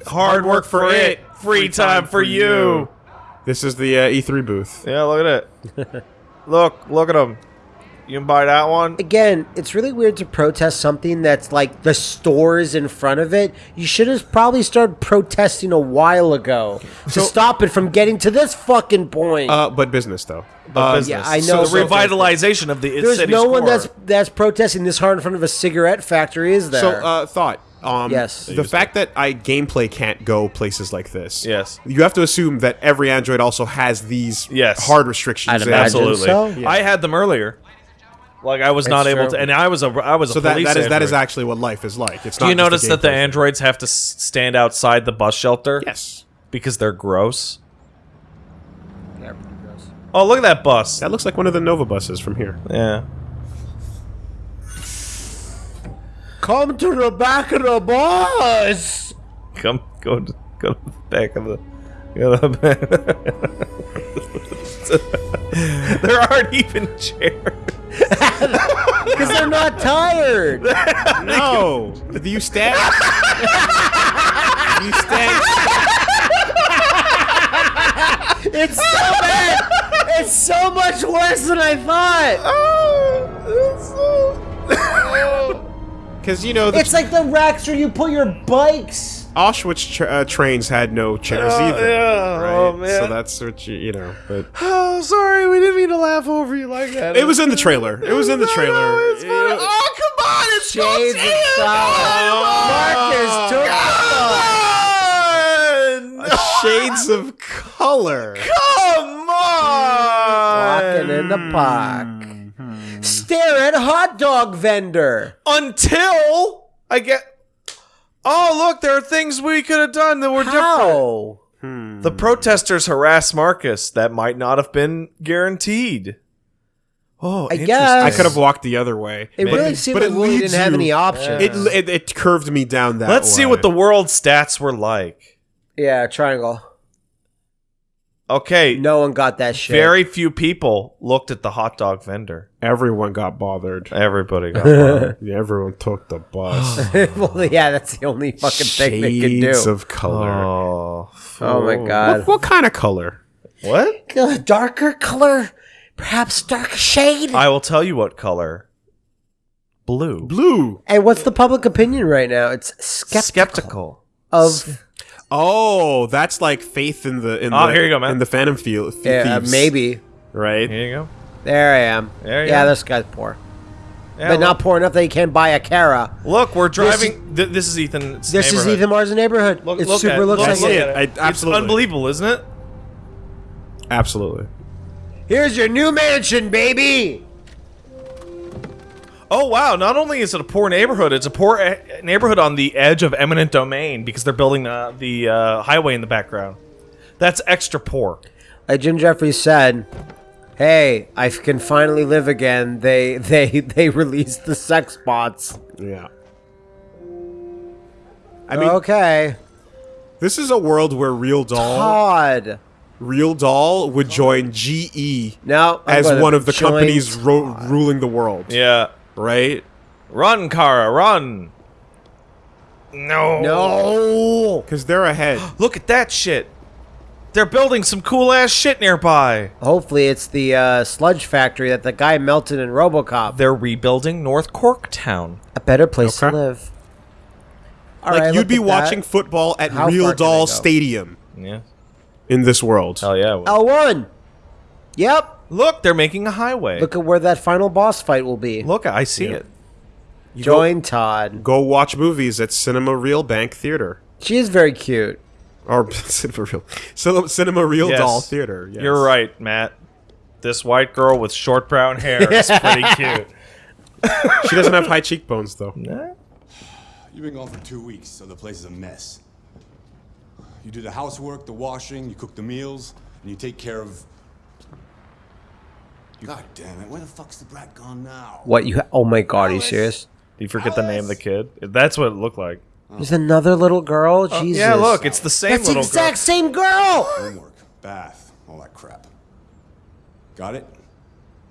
Hard work for it, free time for you. This is the uh, E3 booth. Yeah, look at it. look, look at them. You can buy that one. Again, it's really weird to protest something that's like the stores in front of it. You should have probably started protesting a while ago to stop it from getting to this fucking point. Uh, but business though. But Um, business. yeah, I know, So the but- revitalization of the There's city's no one that's that's protesting this hard in front of a cigarette factory, is there? So, uh, thought. Um, Yes. The fact that I gameplay can't go places like this. Yes. You have to assume that every Android also has these Yes. hard restrictions. I'd imagine Absolutely. so. Yeah. I had them earlier. Like I was not That's able true. to, and I was a I was So a that, police that is that is android. actually what life is like. It's Do not you just a notice that the gameplay androids have to s- stand outside the bus shelter? Yes. because they're gross. Oh, look at that bus. That looks like one of the Nova buses from here. Yeah. Come to the back of the bus. Come, go, to, go to the back of the. Go to the back. there aren't even chairs. Because they're not tired. No. Do you stand? you stand? It's so bad. It's so much worse than I thought. Oh, oh. Because you know the It's like the racks where you put your bikes. Auschwitz tra- uh, trains had no chairs Oh, either. yeah. Right? Oh, man. So that's what you you know. But Oh, sorry, we didn't mean to laugh over you like that. it was in the trailer. It was in the trailer. it's You know- Oh, come on! It's Shades of solid. Marcus took the Shades of color. Come on! Walking in the park. Stare at hot dog vendor. Until I get. Oh, look, there are things we could have done that were different. How? The protesters harass Marcus. That might not have been guaranteed. Oh, I guess. I could have walked the other way. It But- really seemed but like it Willie didn't have any options. It, it it curved me down that. Let's see what the world stats were like. yeah, triangle. Okay, No one got that shit. very few people looked at the hot dog vendor. everyone got bothered. Everybody got bothered. Yeah, everyone took the bus. well, yeah, that's the only fucking thing they can do. Shades of color. Oh, oh my god. What, what kind of color? what? Uh, darker color, perhaps dark shade. I will tell you what color. Blue. Blue. and what's the public opinion right now? It's skeptical, Skeptical. of Oh, that's like faith in the in Oh, the here you go, man. in the Phantom Field. yeah, uh, maybe. right. Here you go. There I am. There you yeah, are. this guy's poor, Yeah, but not poor enough that he can't buy a Kara. Look, we're driving. Th- this is Ethan. This is. Ethan Mars' neighborhood. Look, it look super at, looks look, like look it. at it. I- It's absolutely. unbelievable, isn't it? Absolutely. Here's your new mansion, baby. Oh wow! Not only is it a poor neighborhood, it's a poor e- neighborhood on the edge of eminent domain because they're building uh, the uh, highway in the background. That's extra poor. Like Jim Jeffries said, "Hey, I can finally live again." They they they released the sex bots. Yeah. I mean, okay, this is a world where Real Doll, Todd. Real Doll would join GE now as one of the companies ro- ruling the world. Yeah. Right. Run, Kara, run! No. No. Because they're ahead. Look at that shit. They're building some cool ass shit nearby. Hopefully, it's the uh, sludge factory that the guy melted in RoboCop. They're rebuilding North Corktown. A better place Okay. to live. All like right, you'd be at that. watching football at How Real far can I Doll? Stadium Yeah. in this world. Hell yeah. L one. Yep. Look, they're making a highway. Look at where that final boss fight will be. Look, I see it. Join Todd. Go watch movies at Cinema Real Bank Theater. She is very cute. Or Cinema Real, Cinema, Cinema Real Yes. Doll Theater. Yes. You're right, Matt. This white girl with short brown hair is pretty cute. She doesn't have high cheekbones though. You've been gone for two weeks, so the place is a mess. You do the housework, the washing, you cook the meals, and you take care of. God damn it! Where the fuck's the brat gone now? What you? Ha- oh my god, are you serious? Do you forget the name of the kid? That's what it looked like. There's another little girl. Uh, Jesus. Yeah, look, it's the same That's the little exact same girl. Homework, bath, all that crap. Got it?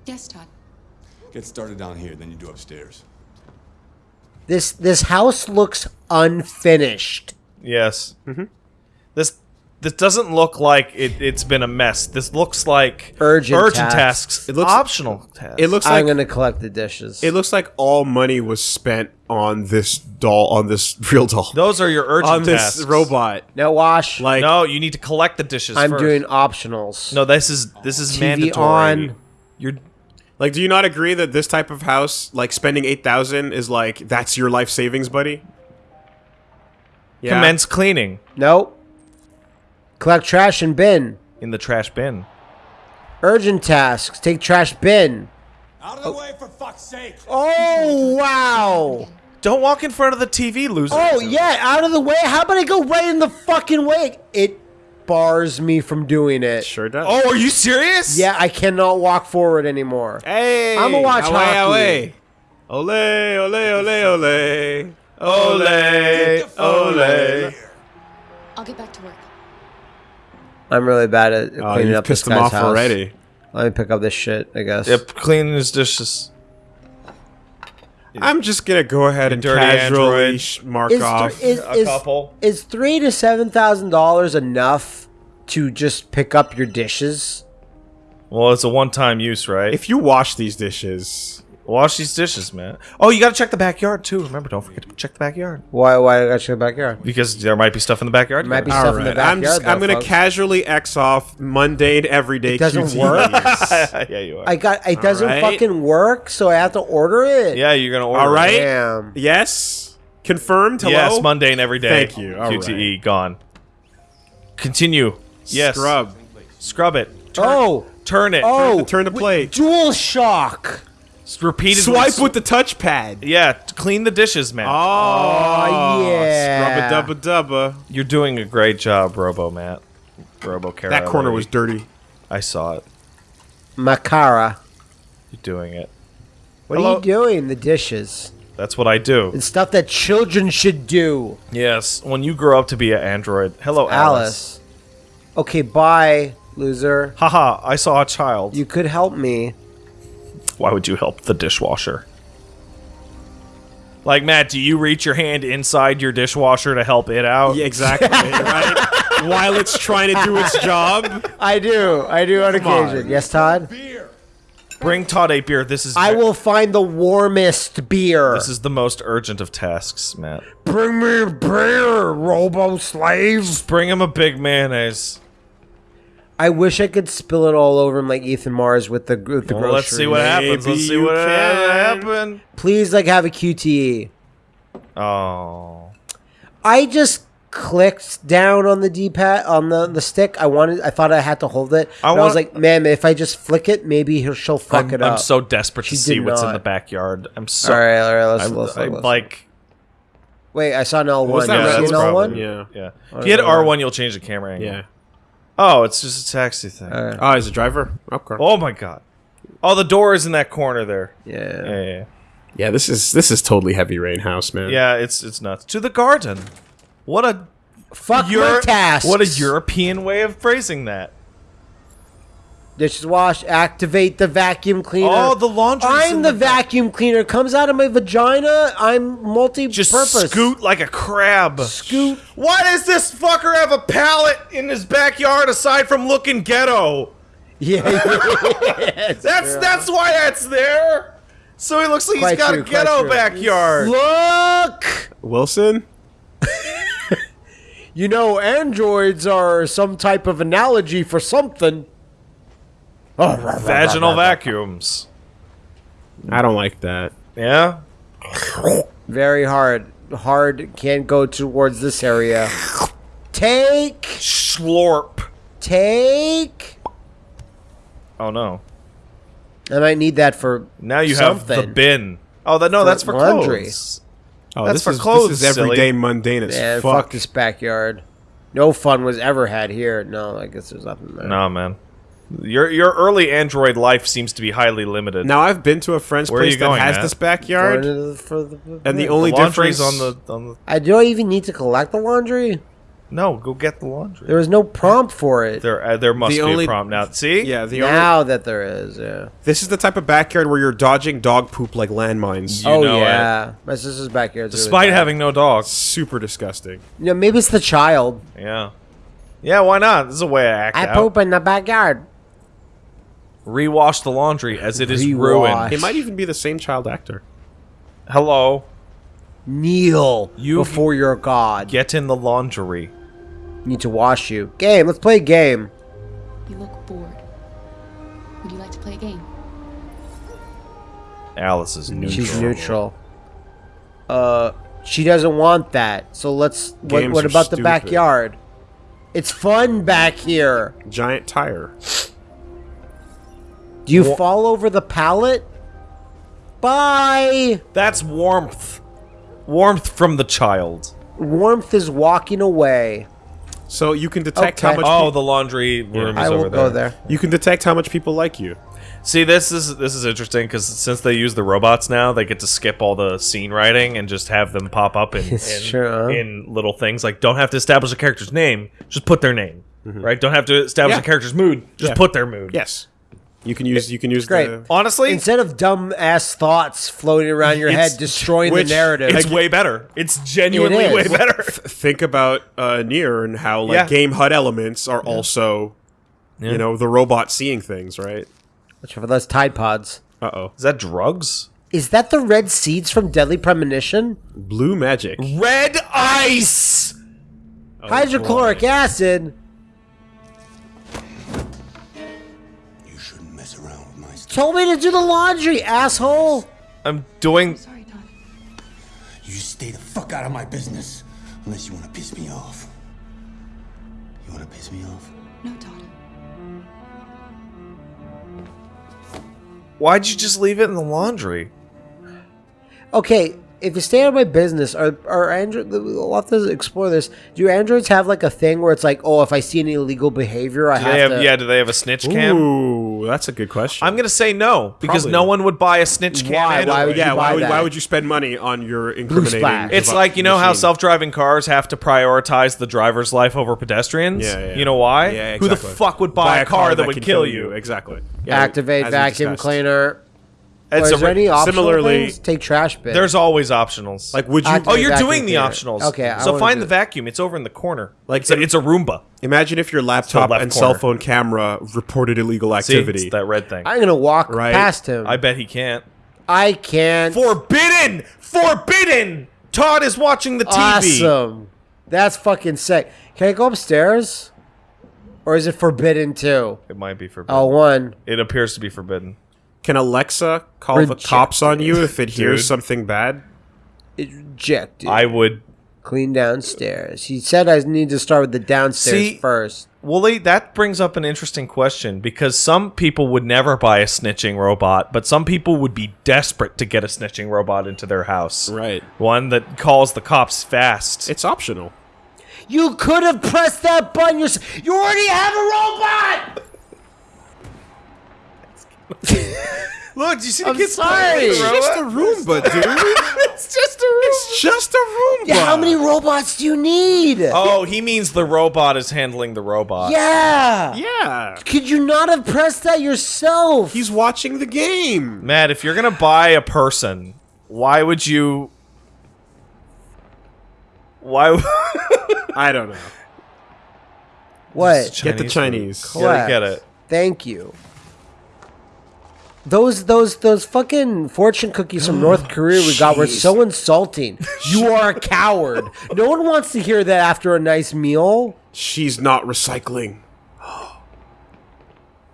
Yes, Todd. Get started down here, then you do upstairs. This this house looks unfinished. girl. Yes. Mm-hmm. This this doesn't look like it, it's been a mess. This looks like Urgent tasks. tasks. It looks- optional tasks. It looks Like, I'm gonna collect the dishes. it looks like all money was spent on this doll, on this real doll, those are your urgent on this tasks. robot. no wash. Like No, you need to collect the dishes. I'm first. doing optionals. No, this is this is TV mandatory. on. You're Like, do you not agree that this type of house, like spending eight thousand, is like that's your life savings, buddy? Yeah. commence cleaning Nope. Collect trash and bin. in the trash bin. Urgent tasks. Take trash bin. Out of the oh. way, for fuck's sake! Oh wow. Don't walk in front of the TV, loser. Oh yeah, out of the way. How about I go right in the fucking way? It bars me from doing it. Sure does. Oh, are you serious? Yeah, I cannot walk forward anymore. hey, I'ma watch away, hockey. away. Ole, ole, ole, ole, ole, ole. I'll get back to work. I'm really bad at Oh, cleaning you up this pissed him guy's off house. already. Let me pick up this shit. I guess. Yep, cleaning his dishes. I'm just gonna go ahead and dirty casually android. sh- mark Is, off. thr- is, A is, couple. is three to seven thousand dollars enough to just pick up your dishes? Well, it's a one-time use, right? if you wash these dishes, Wash these dishes, man. Oh, you got to check the backyard too. Remember, don't forget to check the backyard Why? Why I got you in the backyard? because there might be stuff in the backyard. Might be All stuff in the Alright, I'm backyard. just I'm gonna folks. casually X off mundane everyday It doesn't QTEs. work. yeah, you are. I got. It doesn't Alright. fucking work, so I have to order it. yeah, you're gonna order. All right. it. right. Damn. Yes. Confirmed. Hello. Yes, mundane every day. Thank you. All QTE gone. Continue. Yes. Scrub. Scrub it. Oh. Turn it. Oh. Turn the plate. Dual shock. Repeatedly. Swipe with the touchpad. Yeah, clean the dishes, man. Oh, oh yeah. Scrub a dubba dubba. You're doing a great job, Robo Matt. Robo Kara. That corner lady. was dirty. I saw it. Makara. You're doing it. What Hello? are you doing? The dishes. That's what I do. It's stuff that children should do. Yes, when you grow up to be an android. Hello, Alice. Alice. Okay, bye, loser. Haha, I saw a child. You could help me. Why would you help the dishwasher? Like, Matt, do you reach your hand inside your dishwasher to help it out? Yeah, exactly. right. While it's trying to do its job. I do. I do on occasion. on. Yes, Todd? Beer! Bring Todd a beer. This is I will find the warmest beer. This is the most urgent of tasks, Matt. Bring me a beer, robo slave. Bring him a big mayonnaise. I wish I could spill it all over him like Ethan Mars with the with the Well, let's see what groceries. happens. Let's see what can. happened. Please, like, have a QTE. Oh. I just clicked down on the D-pad on the the stick. I wanted. I thought I had to hold it. I I, I was like, man, if I just flick it, maybe he'll, she'll fuck I'm, it up. I'm so desperate She to see did what's in the backyard. I'm so. all right, all right. Let's, I'm, let's, I'm let's- like. Wait, I saw an L one. was that? Yeah, an L one? Yeah. Yeah. If you hit R1, you'll change the camera angle. Yeah. Oh, it's just a taxi thing. Alright. Oh, he's a driver. Okay. Oh my god. Oh, the door is in that corner there. Yeah. Yeah, yeah, yeah. Yeah, this is this is totally heavy rain house, man. Yeah, it's it's nuts. To the garden. What a Fuck Euro- my tasks. what a European way of phrasing that. Dishes wash. Activate the vacuum cleaner. Oh, the laundry's I'm in the, the back. vacuum cleaner. Comes out of my vagina. I'm multi-purpose. Just scoot like a crab. Scoot. Why does this fucker have a pallet in his backyard aside from looking ghetto? Yeah. yeah. That's that's why that's there. So he looks like Quite he's got true, a ghetto backyard. Look. Wilson. You know, androids are some type of analogy for something. Vaginal vacuums. I don't like that. Yeah. Very hard. Hard can't go towards this area. Take. Slorp. Take. Oh no. I might need that for Now you have the bin. Oh, that no, For that's for laundry. clothes. Oh, That's this for is, clothes, This is silly. everyday mundane as Man, fuck. fuck this backyard. No fun was ever had here. No, I guess there's nothing there. No, man. Your your early Android life seems to be highly limited. Now I've been to a friend's Where place you that going, has Matt? this backyard, the- for the- and the only the difference on the on the. I do I even need to collect the laundry? No, go get the laundry. There was no prompt for it. There, uh, there must The be only- a prompt now. See, yeah, the only, now that there is, yeah. this is the type of backyard where you're dodging dog poop like landmines. You oh know it. yeah, my sister's backyard. despite having no dog. Super disgusting. yeah, maybe it's the child. Yeah, Yeah, why not? This is a way I act I out. poop in the backyard. Rewash the laundry as it is Rewash. ruined. It might even be the same child actor. Hello, Kneel You- before your god. get in the laundry. Need to wash you. Game. Let's play a game. You look bored. Would you like to play a game? Alice is neutral. She's neutral. Uh, she doesn't want that. So let's. What, Games what are about the backyard? It's fun back here. Giant tire. Do you fall over the pallet? Bye. That's warmth. Warmth from the child. Warmth is walking away. So you can detect Okay. how much. Oh, the laundry room I is will over go there. there. you can detect how much people like you. See, this is this is interesting because since they use the robots now, they get to skip all the scene writing and just have them pop up in in, true, in little things. Like, don't have to establish a character's name; just put their name. Mm-hmm. Right? Don't have to establish Yeah. a character's mood; just Yeah. put their mood. Yes. You can use. You can use. Great. The, Honestly, Instead of dumb ass thoughts floating around your head, destroying which- the narrative. it's way better. It's genuinely It is. way better. think about uh, Nier and how like Yeah. game HUD elements are also, you know, the robot seeing things, right? Watch for those Tide Pods. Uh oh. Is that drugs? Is that the red seeds from Deadly Premonition? Blue magic. Red ice. Hydrochloric acid. Told me to do the laundry, asshole. I'm doing. Sorry, Todd. You stay the fuck out of my business. Unless you want to piss me off. You want to piss me off? No, Todd. Why'd you just leave it in the laundry? Okay, if you stay out of my business, are are Android? We'll have to explore this. Do androids have like a thing where it's like, oh, if I see any illegal behavior, I Do have, they have, to. yeah, do they have a snitch cam? Ooh, that's a good question. I'm gonna say no because Probably no one would buy a snitch cam. Why? anyway. Why would yeah, you why buy would, why would you spend money on your incriminating? It's like you know how self-driving cars have to prioritize the driver's life over pedestrians. Yeah, yeah, yeah. You know why? Yeah, exactly. Who the fuck would buy, a car, that, would can kill you? Exactly. Yeah, Activate vacuum cleaner. It's Or a is there any similarly- things? Take trash bin. There's always optionals. Like, would you? Activate oh, you're doing the cleaner. optionals. Okay, I so wanna find do- the vacuum. It's over in the corner. Like, Like it's a, it's a Roomba. imagine if your laptop left and corner. cell phone camera reported illegal See, activity. it's that red thing. I'm gonna walk Right. past him. I bet he can't. I can't. Forbidden! Forbidden! Todd is watching the TV. Awesome. That's fucking sick. Can I go upstairs? Or is it forbidden too? It might be forbidden. Oh, one. It appears to be forbidden. Can Alexa call the cops on you if it hears Dude. something bad? It's rejected. I would. Clean downstairs. He said I need to start with the downstairs See- first. Wooly, that brings up an interesting question because some people would never buy a snitching robot, but some people would be desperate to get a snitching robot into their house. Right. One that calls the cops fast. It's optional. You could have pressed that button yourself. You already have a robot! Look, do you see the I'm kids sorry. playing It's just robot? a Roomba, dude. It's just a robot. It's just a Roomba. Yeah, how many robots do you need? Oh, he means the robot is handling the robot. Yeah. Yeah. Could you not have pressed that yourself? He's watching the game. Matt, if you're gonna buy a person, why would you? Why? I don't know. what? Get the. Chinese. Gotta get it. Thank you. Those those those fucking fortune cookies from North oh, Korea we got were so insulting. You are a coward. No one wants to hear that after a nice meal. She's not recycling.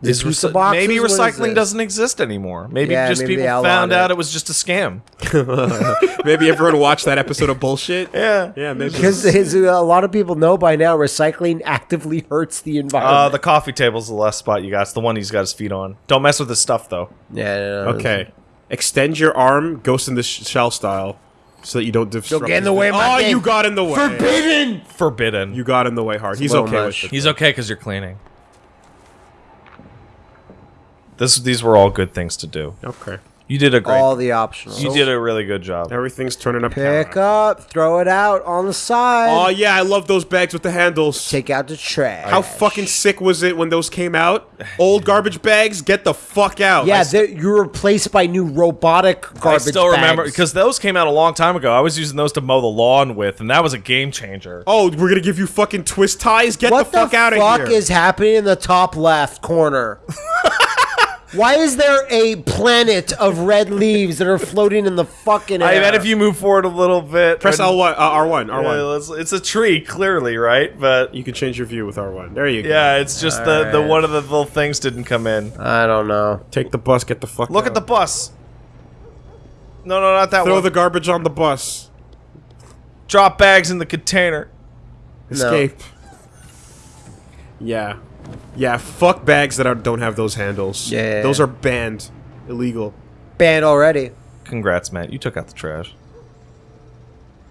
Is pizza recy- boxes? maybe recycling this? doesn't exist anymore. Maybe Yeah, just maybe people outlawed found it. out it was just a scam. Maybe everyone watched that episode of bullshit. Yeah. Yeah, maybe. Because as a lot of people know by now, recycling actively hurts the Uh, environment. the coffee table's the last spot you got. It's the one he's got his feet on. Don't mess with his stuff though. yeah, no, no, no. Okay. Extend your arm, Ghost in the Sh- Shell style, so that you don't disrupt. get in his the way of my Oh, game. you got in the way. Forbidden. Forbidden. You got in the way hard. He's little okay much. with it. He's okay because you're cleaning. This, these were all good things to do. Okay. You did a great. All the optional. you did a really good job. Everything's turning up. Pick camera. up, throw it out on the side. Oh yeah, I love those bags with the handles. Take out the trash. How fucking sick was it when those came out? Old garbage bags, get the fuck out. Yeah, they're- you're replaced by new robotic garbage. Bags. I garbage still remember because those came out a long time ago. I was using those to mow the lawn with, and that was a game changer. oh, we're gonna give you fucking twist ties. Get what the fuck out of here. What the fuck here. is happening in the top left corner? Why is there a planet of red leaves that are floating in the fucking air? I bet if you move forward a little bit, Press and- L one, uh, R one, R Yeah, one. let's- it's a tree, clearly, right? But You can change your view with R one. There you go. yeah, it's just the the one of the little things didn't come in. I don't know. Take the bus. Get the fuck. Look out. at the bus. No, no, not that Throw one. the garbage on the bus. Drop bags in the container. Escape. Yeah. Yeah, fuck bags that are, don't have those handles. Yeah. Those are banned. Illegal. Banned already. Congrats, Matt. You took out the trash.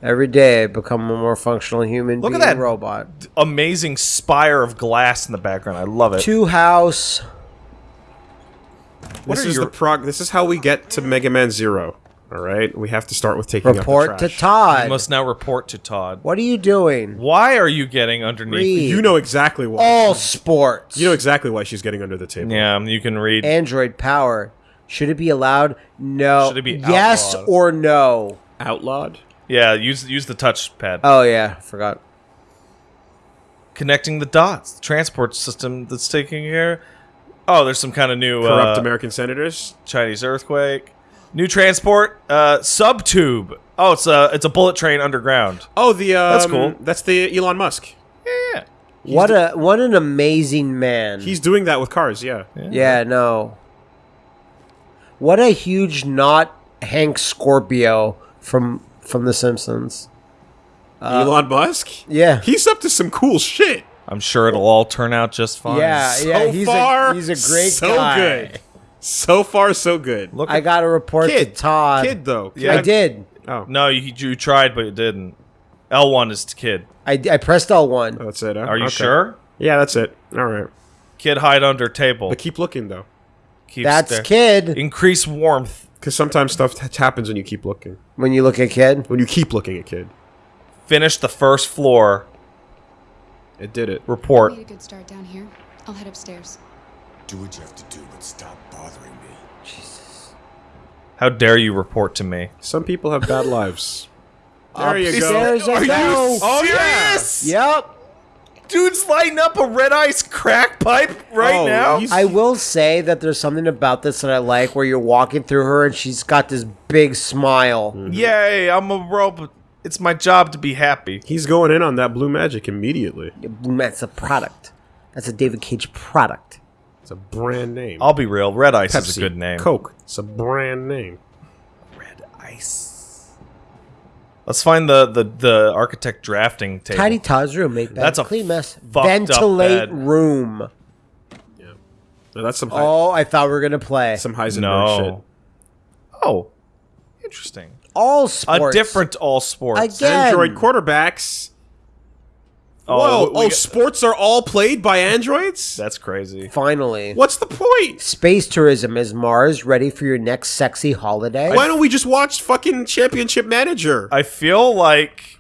Every day, I become a more functional human Look at that. robot. Amazing spire of glass in the background. I love it. Two house. What this is your- the prog this is how we get to Mega Man Zero. Alright? We have to start with taking Report out to the trash. Todd. You must now report to Todd. What are you doing? Why are you getting underneath? Read. You know exactly why. All sports. You know exactly why she's getting under the table. Yeah, you can read. Android power. Should it be allowed? No. Should it be yes or no? Outlawed? yeah, use use the touchpad. Oh yeah, forgot. Connecting the dots. The transport system that's taking here. Oh, there's some kind of new Corrupt uh, American senators? Chinese earthquake. New transport. Uh, subtube. Oh, it's a it's a bullet train underground. Oh, the um, That's cool. That's the Elon Musk. Yeah. What a what an amazing man. He's doing that with cars, yeah. yeah, no. What a huge not Hank Scorpio from from The Simpsons. Uh, Elon Musk? Yeah. He's up to some cool shit. I'm sure it'll all turn out just fine. Yeah, So yeah, he's far, a he's a great so guy. good. So far, so good. Look, I got a report Kid. to Todd. Kid, though. Yeah. I did. Oh. no, you, you tried, but it didn't. L1 is kid. I, I pressed L one. That's it. huh? Are you Okay. sure? Yeah, that's it. All right. Kid hide under table. But keep looking, though. Keep That's stare- kid. Increase warmth. Because sometimes stuff t- happens when you keep looking. When you look at kid, When you keep looking at kid. Finish the first floor. It did it. Report. Made a good start down here. I'll head upstairs. Do what you have to do, but stop bothering me. Jesus. How dare you report to me? Some people have bad lives. There you go. Upstairs I go. Oh, yes! Yep. Dude's lighting up a red ice crack pipe right Oh, now. he's- I will say that there's something about this that I like, where you're walking through her and she's got this big smile. Mm-hmm. Yay, I'm a robot. It's my job to be happy. He's going in on that blue magic immediately. That's a product. That's a David Cage product. It's a brand name. I'll be real. Red ice is a good name. Coke. It's a brand name. Red ice. Let's find the the, the architect drafting table. Tidy Todd's room, make bed, That's a clean mess, fucked up ventilate bed. room. No, that's some high, Oh, I thought we were gonna play some Heisenberg no. Oh, interesting. all sports. A different all sports. shit. Again. Android quarterbacks. Oh, Whoa! we- we oh, got- sports are all played by androids. That's crazy. Finally, What's the point? space tourism is Mars ready for your next sexy holiday? Why don't we just watch fucking Championship Manager? I feel like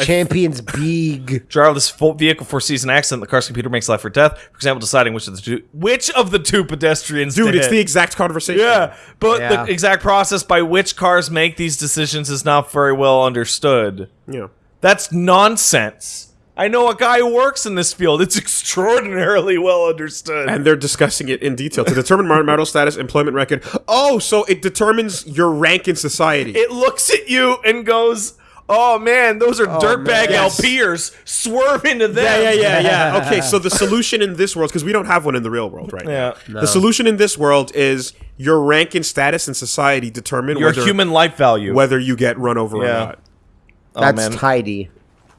Champions Big. driverless full vehicle for season accident. The car's computer makes life or death. For example, deciding which of the two which of the two pedestrians. Dude, to it's hit. the exact conversation. yeah, but Yeah. the exact process by which cars make these decisions is not very well understood. Yeah. That's nonsense. I know a guy who works in this field. It's extraordinarily well understood. And they're discussing it in detail to determine mar- marital status, employment record. Oh, so it determines your rank in society. it looks at you and goes, "Oh man, those are oh, dirtbag man. Yes. LPers. Swerve into them." yeah, yeah, yeah, yeah. Okay, so the solution in this world, because we don't have one in the real world right Yeah. now. The solution in this world is your rank and status in society determine Your whether, human life value. whether you get run over Yeah. or not. oh, That's man. tidy.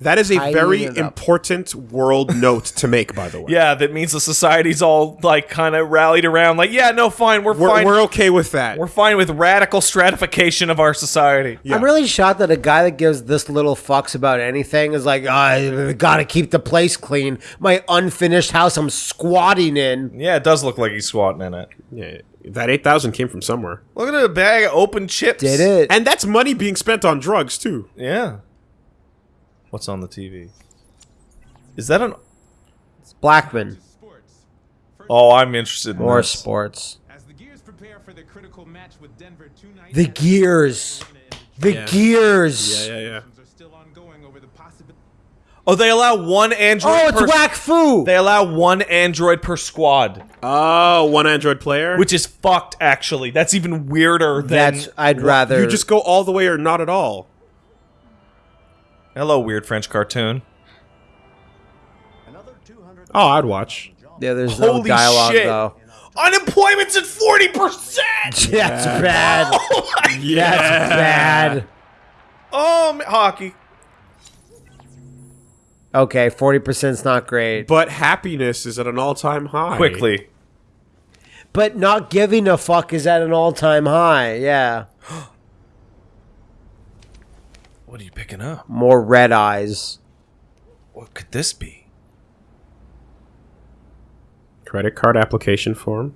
That is a very it up. important world note to make, by the way. Yeah, that means the society's all like kind of rallied around. Like, yeah, no, fine, we're, We're, fine. we're okay with that. We're fine with radical stratification of our society. Yeah. I'm really shocked that a guy that gives this little fucks about anything is like, ah, I gotta keep the place clean. My unfinished house I'm squatting in. Yeah, it does look like he's squatting in it. yeah, that 8,000 came from somewhere. Look at a bag of open chips. Did it? And that's money being spent on drugs, too. Yeah. What's on the TV? Is that an? Blackman. Oh, I'm interested in More this. sports. As the Gears prepare for their critical match with Denver two The gears. The Yeah. gears. Yeah, yeah, yeah. are still ongoing over the. Oh, they allow one android. Oh, it's per, whack foo. They allow one android per squad, Oh, one Android player? which is fucked. Actually, that's even weirder than. That's I'd rather You just go all the way or not at all. Hello, weird French cartoon. Oh, I'd watch. Yeah, there's no Holy dialogue shit. though. Unemployment's at forty percent. That's bad. Oh my That's bad. Oh, ma- hockey. Okay, forty percent's not great. But happiness is at an all-time high. Quickly. But not giving a fuck is at an all time high. Yeah. What are you picking up? More red eyes. What could this be? Credit card application form.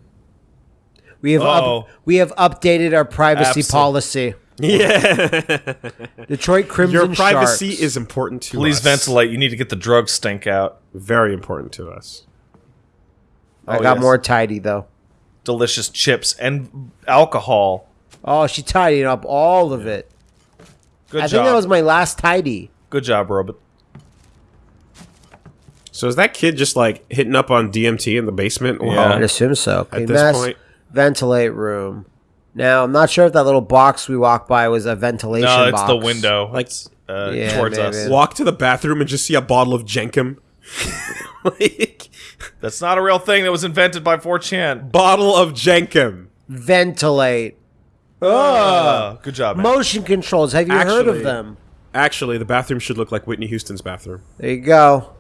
We have up, we have updated our privacy Absol- policy. Yeah. Detroit Crimson Your privacy Sharks. is important to you. Please us. ventilate. You need to get the drug stink out. Very important to us. I Oh, got yes. more tidy though. Delicious chips and alcohol. Oh, she tidied up all of it. Good I job. think that was my last tidy. Good job, Robot. So is that kid just like hitting up on DMT in the basement? Yeah. I'd assume so. Clean this mess, point- ventilate room. Now I'm not sure if that little box we walked by was a ventilation No, it's box. the window. Like- It's, uh, Yeah, towards maybe. us. Walk to the bathroom and just see a bottle of Jenkem. like, That's not a real thing that was invented by 4chan. bottle of Jenkem. Ventilate. Uh, good job, man. Motion controls. Have you heard Actually- of them? Actually, the bathroom should look like Whitney Houston's bathroom. There you go.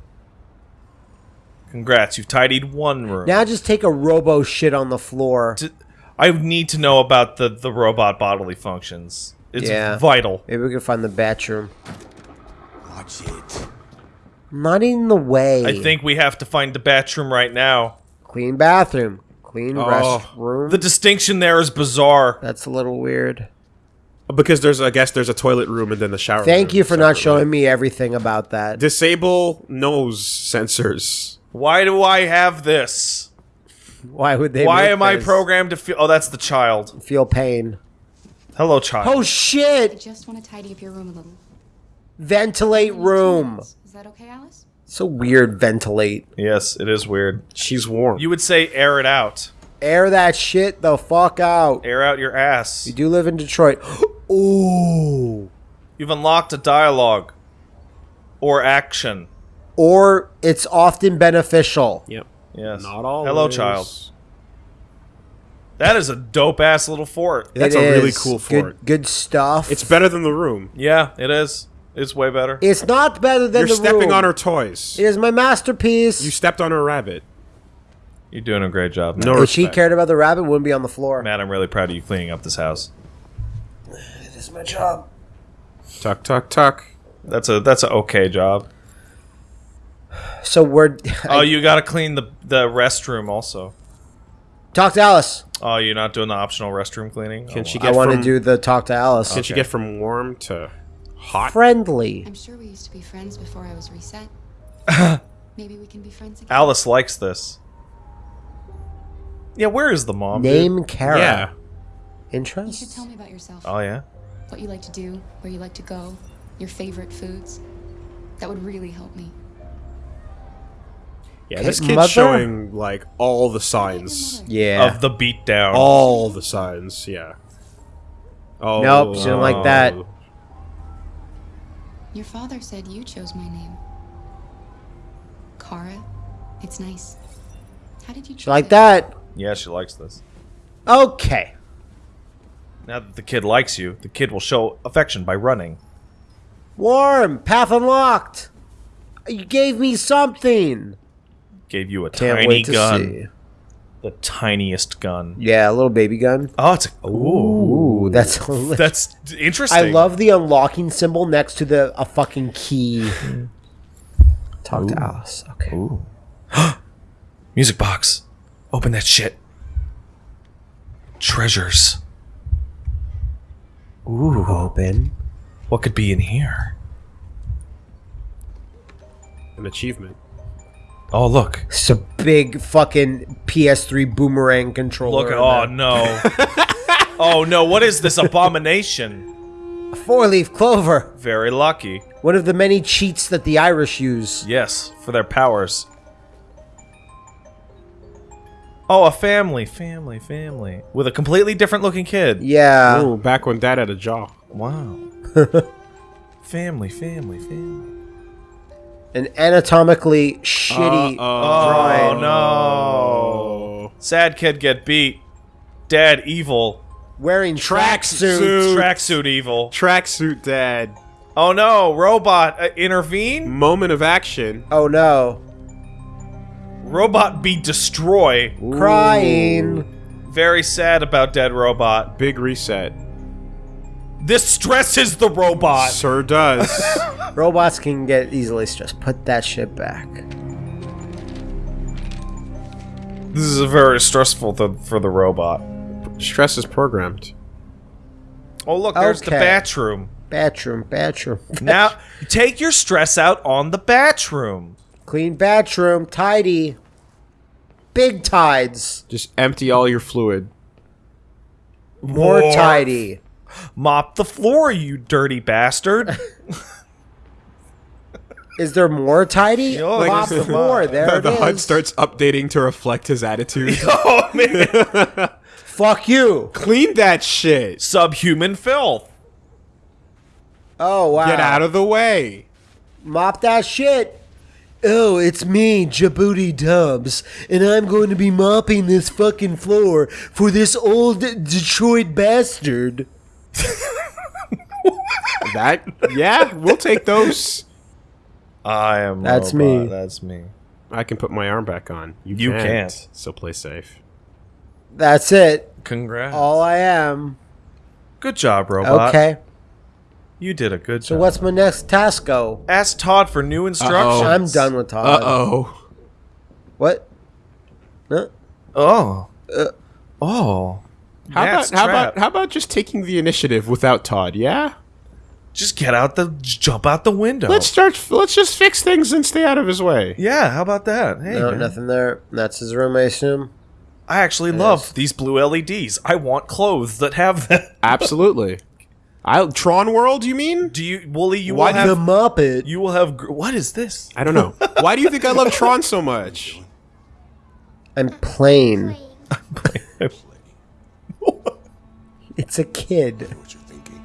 Congrats, you've tidied one room. Now just take a robo shit on the floor. D- I need to know about the, the robot bodily functions. It's Yeah. vital. Maybe we can find the bathroom. Watch it. Not in the way. I think we have to find the bathroom right now. clean bathroom, clean Oh. restroom. The distinction there is bizarre. That's a little weird. Because there's, I guess, there's a toilet room and then the shower. Thank room you for not separately. showing me everything about that. Disable nose sensors. Why do I have this? Why would they? Why make am I programmed to feel? Oh, that's the child. Feel pain. Hello, child. Oh I shit! just want to tidy up your room a little. Ventilate room. Is that okay, Alice? So weird. Ventilate. Yes, it is weird. She's warm. You would say air it out. Air that shit the fuck out. Air out your ass. You do live in Detroit. Ooh. You've unlocked a dialogue or action. Or it's often beneficial. Yep. Yes. Not all. Hello, child. That is a dope ass little fort. That's It a really is. cool Good- fort. Good, stuff. It's better than the room. Yeah, it is. It's way better. It's not better than You're the stepping room. on her toys. It is my masterpiece. You stepped on her rabbit. You're doing a great job, man. No if she cared about the rabbit, wouldn't be on the floor. Matt, I'm really proud of you cleaning up this house. It is my job. Tuck, tuck, tuck. That's a that's a okay job. So we're. Oh, you got to clean the the restroom also. talk to Alice. Oh, you're not doing the optional restroom cleaning. Can Oh, she Get I want to do the talk to Alice. Can she get from warm to hot? Friendly. I'm sure we used to be friends before I was reset. Maybe we can be friends again. Alice likes this. Yeah, where is the mom? dude? Name Kara. Yeah. Interest? You should Interest? tell me about yourself. Oh yeah. What you like to do, where you like to go, your favorite foods. That would really help me. Yeah, this kid's mother? showing like all the signs. Yeah. Of the beatdown. All the signs, yeah. Oh. Nope, she didn't like that. Oh. Your father said you chose my name. Kara. It's nice. How did you choose like it? that? Yeah, she likes this. Okay. Now that the kid likes you, the kid will show affection by running. Warm. Path unlocked. You gave me something. Gave you a Can't tiny wait to gun. see. The tiniest gun. Yeah, a little baby gun. Oh, it's a, ooh. Ooh, that's That's interesting. I love the unlocking symbol next to the a fucking key. Talk to Alice. Okay. Music box. Open that shit. Treasures. Ooh. Open. What could be in here? An achievement. Oh, look. It's a big fucking PS3 boomerang controller. Look. in Oh, there. no. oh, no. What is this abomination? A four-leaf clover. Very lucky. One of the many cheats that the Irish use. Yes, for their powers. Oh, a family, family, family. With a completely different looking kid. Yeah. Ooh, back when Dad had a jaw. Wow. family, family, family. An anatomically shitty Uh-oh. drawing. Oh no. Sad kid get beat. Dad evil. Wearing Tracksuit. Tracksuit evil. Tracksuit Dad. Oh no, robot uh, intervene? Moment of action. Oh no. Robot be destroy. Crying. Very sad about dead robot. Big reset. This stresses the robot. Sure does. Robots can get easily stressed. Put that shit back. This is a very stressful th- for the robot. Stress is programmed. Oh look, there's the Okay. bathroom. Bathroom, bathroom. Now take your stress out on the bathroom. Clean bathroom, tidy. Big tides. Just empty all your fluid. More More. tidy. Mop the floor, you dirty bastard. Is there more tidy? Oh, I Mop guess the floor. There it the HUD starts updating to reflect his attitude. oh man. Fuck you. Clean that shit. Subhuman filth. Oh wow. Get out of the way. Mop that shit. Oh, it's me, Djibouti Dubs, and I'm going to be mopping this fucking floor for this old Detroit bastard. That yeah, we'll take those. I am. That's robot. me. That's me. I can put my arm back on. You, You can't. can't. So play safe. That's it. Congrats. All I am. Good job, robot. Okay. You did a good So job. So what's my next task go? Ask Todd for new instructions. I'm done with Todd. Uh-oh. What? Huh? Oh. Uh, Oh. How Matt's about how trapped. about how about just taking the initiative without Todd? Yeah. Just get out the jump out the window. Let's start. Let's just fix things and stay out of his way. Yeah, how about that? Hey, no, man. nothing there. That's his room, I assume. I actually love these blue LEDs. I want clothes that have that. Absolutely. I Tron World. You mean? Do you, Wooly? You Why will the. Muppet. You will have. What is this? I don't know. Why do you think I love Tron so much? I'm plain. It's a kid. What you're thinking?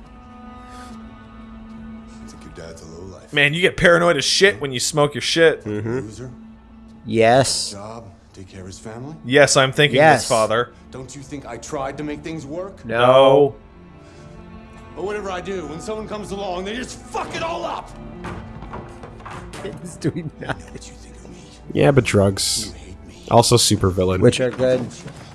You think your dad's a lowlife? Man, you get paranoid as shit when you smoke your shit. Mm-hmm. Loser? Yes. Job? Take care of his family? Yes, I'm thinking Yes. this, father. Don't you think I tried to make things work? No. But whatever I do, when someone comes along, they just fuck it all up! It's doing nothing. What you think of me? Yeah, but drugs. Also, super villain. Which are good.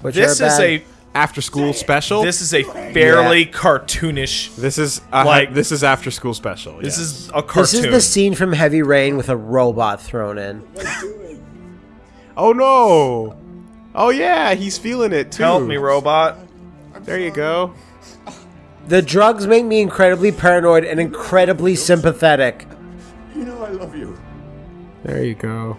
Which This are is a. after school special. This is a fairly cartoonish. This is uh, Like- this is after school special. This yes. is a cartoon. This is the scene from Heavy Rain with a robot thrown in. Oh no! Oh yeah, he's feeling it too. Help me, robot. There you go. The drugs make me incredibly paranoid and incredibly sympathetic. You know I love you. There you go.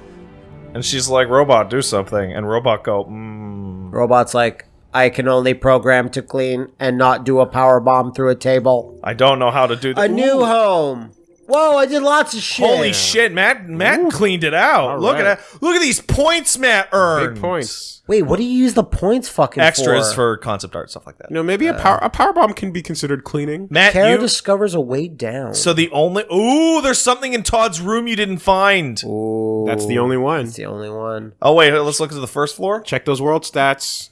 And she's like, "Robot, do something." And robot go, mm. Robot's like, I can only program to clean and not do a power bomb through a table. "I don't know how to do that. A that." new home. Whoa, I did lots of shit. Holy shit, Matt! Matt cleaned it out. All look right. at that. Look at these points Matt earned. Big points. Wait, what do you use the points fucking Extras for? for concept art stuff like that. You know, maybe a uh, power a power bomb can be considered cleaning. Matt, Kara you. discovers a way down. so the only ooh, there's something in Todd's room you didn't find. Ooh, That's the only one. That's the only one. Oh wait, let's look at the first floor. Check those world stats.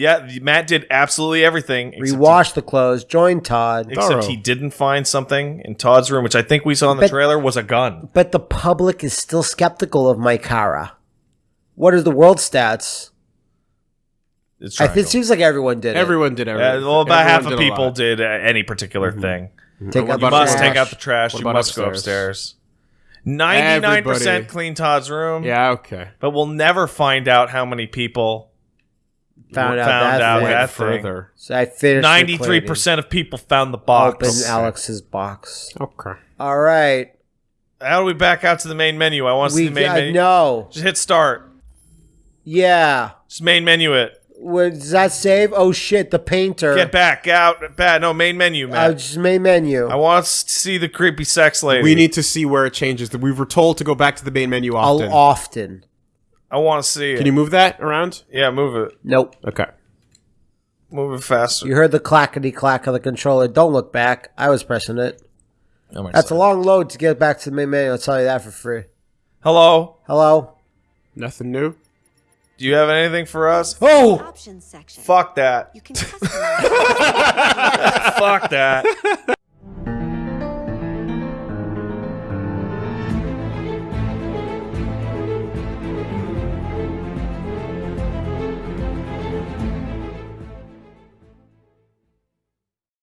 Yeah, Matt did absolutely everything. except Rewash the clothes. joined Todd. He, except he didn't find something in Todd's room, which I think we saw in the But- trailer was a gun. But the public is still skeptical of Mike Hara. What are the world stats? It's I think it seems like everyone did it. Everyone did Yeah, everything. well, about half of people lot. did uh, any particular thing. Take out You must take out the trash. What You about must go upstairs? upstairs. Ninety-nine percent Everybody. clean Todd's room. Yeah, okay. but we'll never find out how many people Found out found that out thing. that thing. Further. So I finished. Ninety-three percent of people found the box. Open box. Alex's box. Okay. All right. How do we back out to the main menu? I want to see the main I menu. No. Just hit start. Yeah. Just main menu it. What, does that save? Oh shit! The painter. Get back out. Bad. No main menu, Uh, man. just main menu. I want to see the creepy sex lady. We need to see where it changes. We were told to go back to the main menu often. I'll often. Often. I want to see it. Can you move that around? Yeah, move it. Nope. Okay. Move it faster. You heard the clackety clack of the controller. Don't look back. I was pressing it. Oh my That's a God. long load to get back to the main menu. I'll tell you that for free. Hello. Hello. Nothing new. Do you have anything for us? Oh. Options section. Fuck that. You can customize. Fuck that.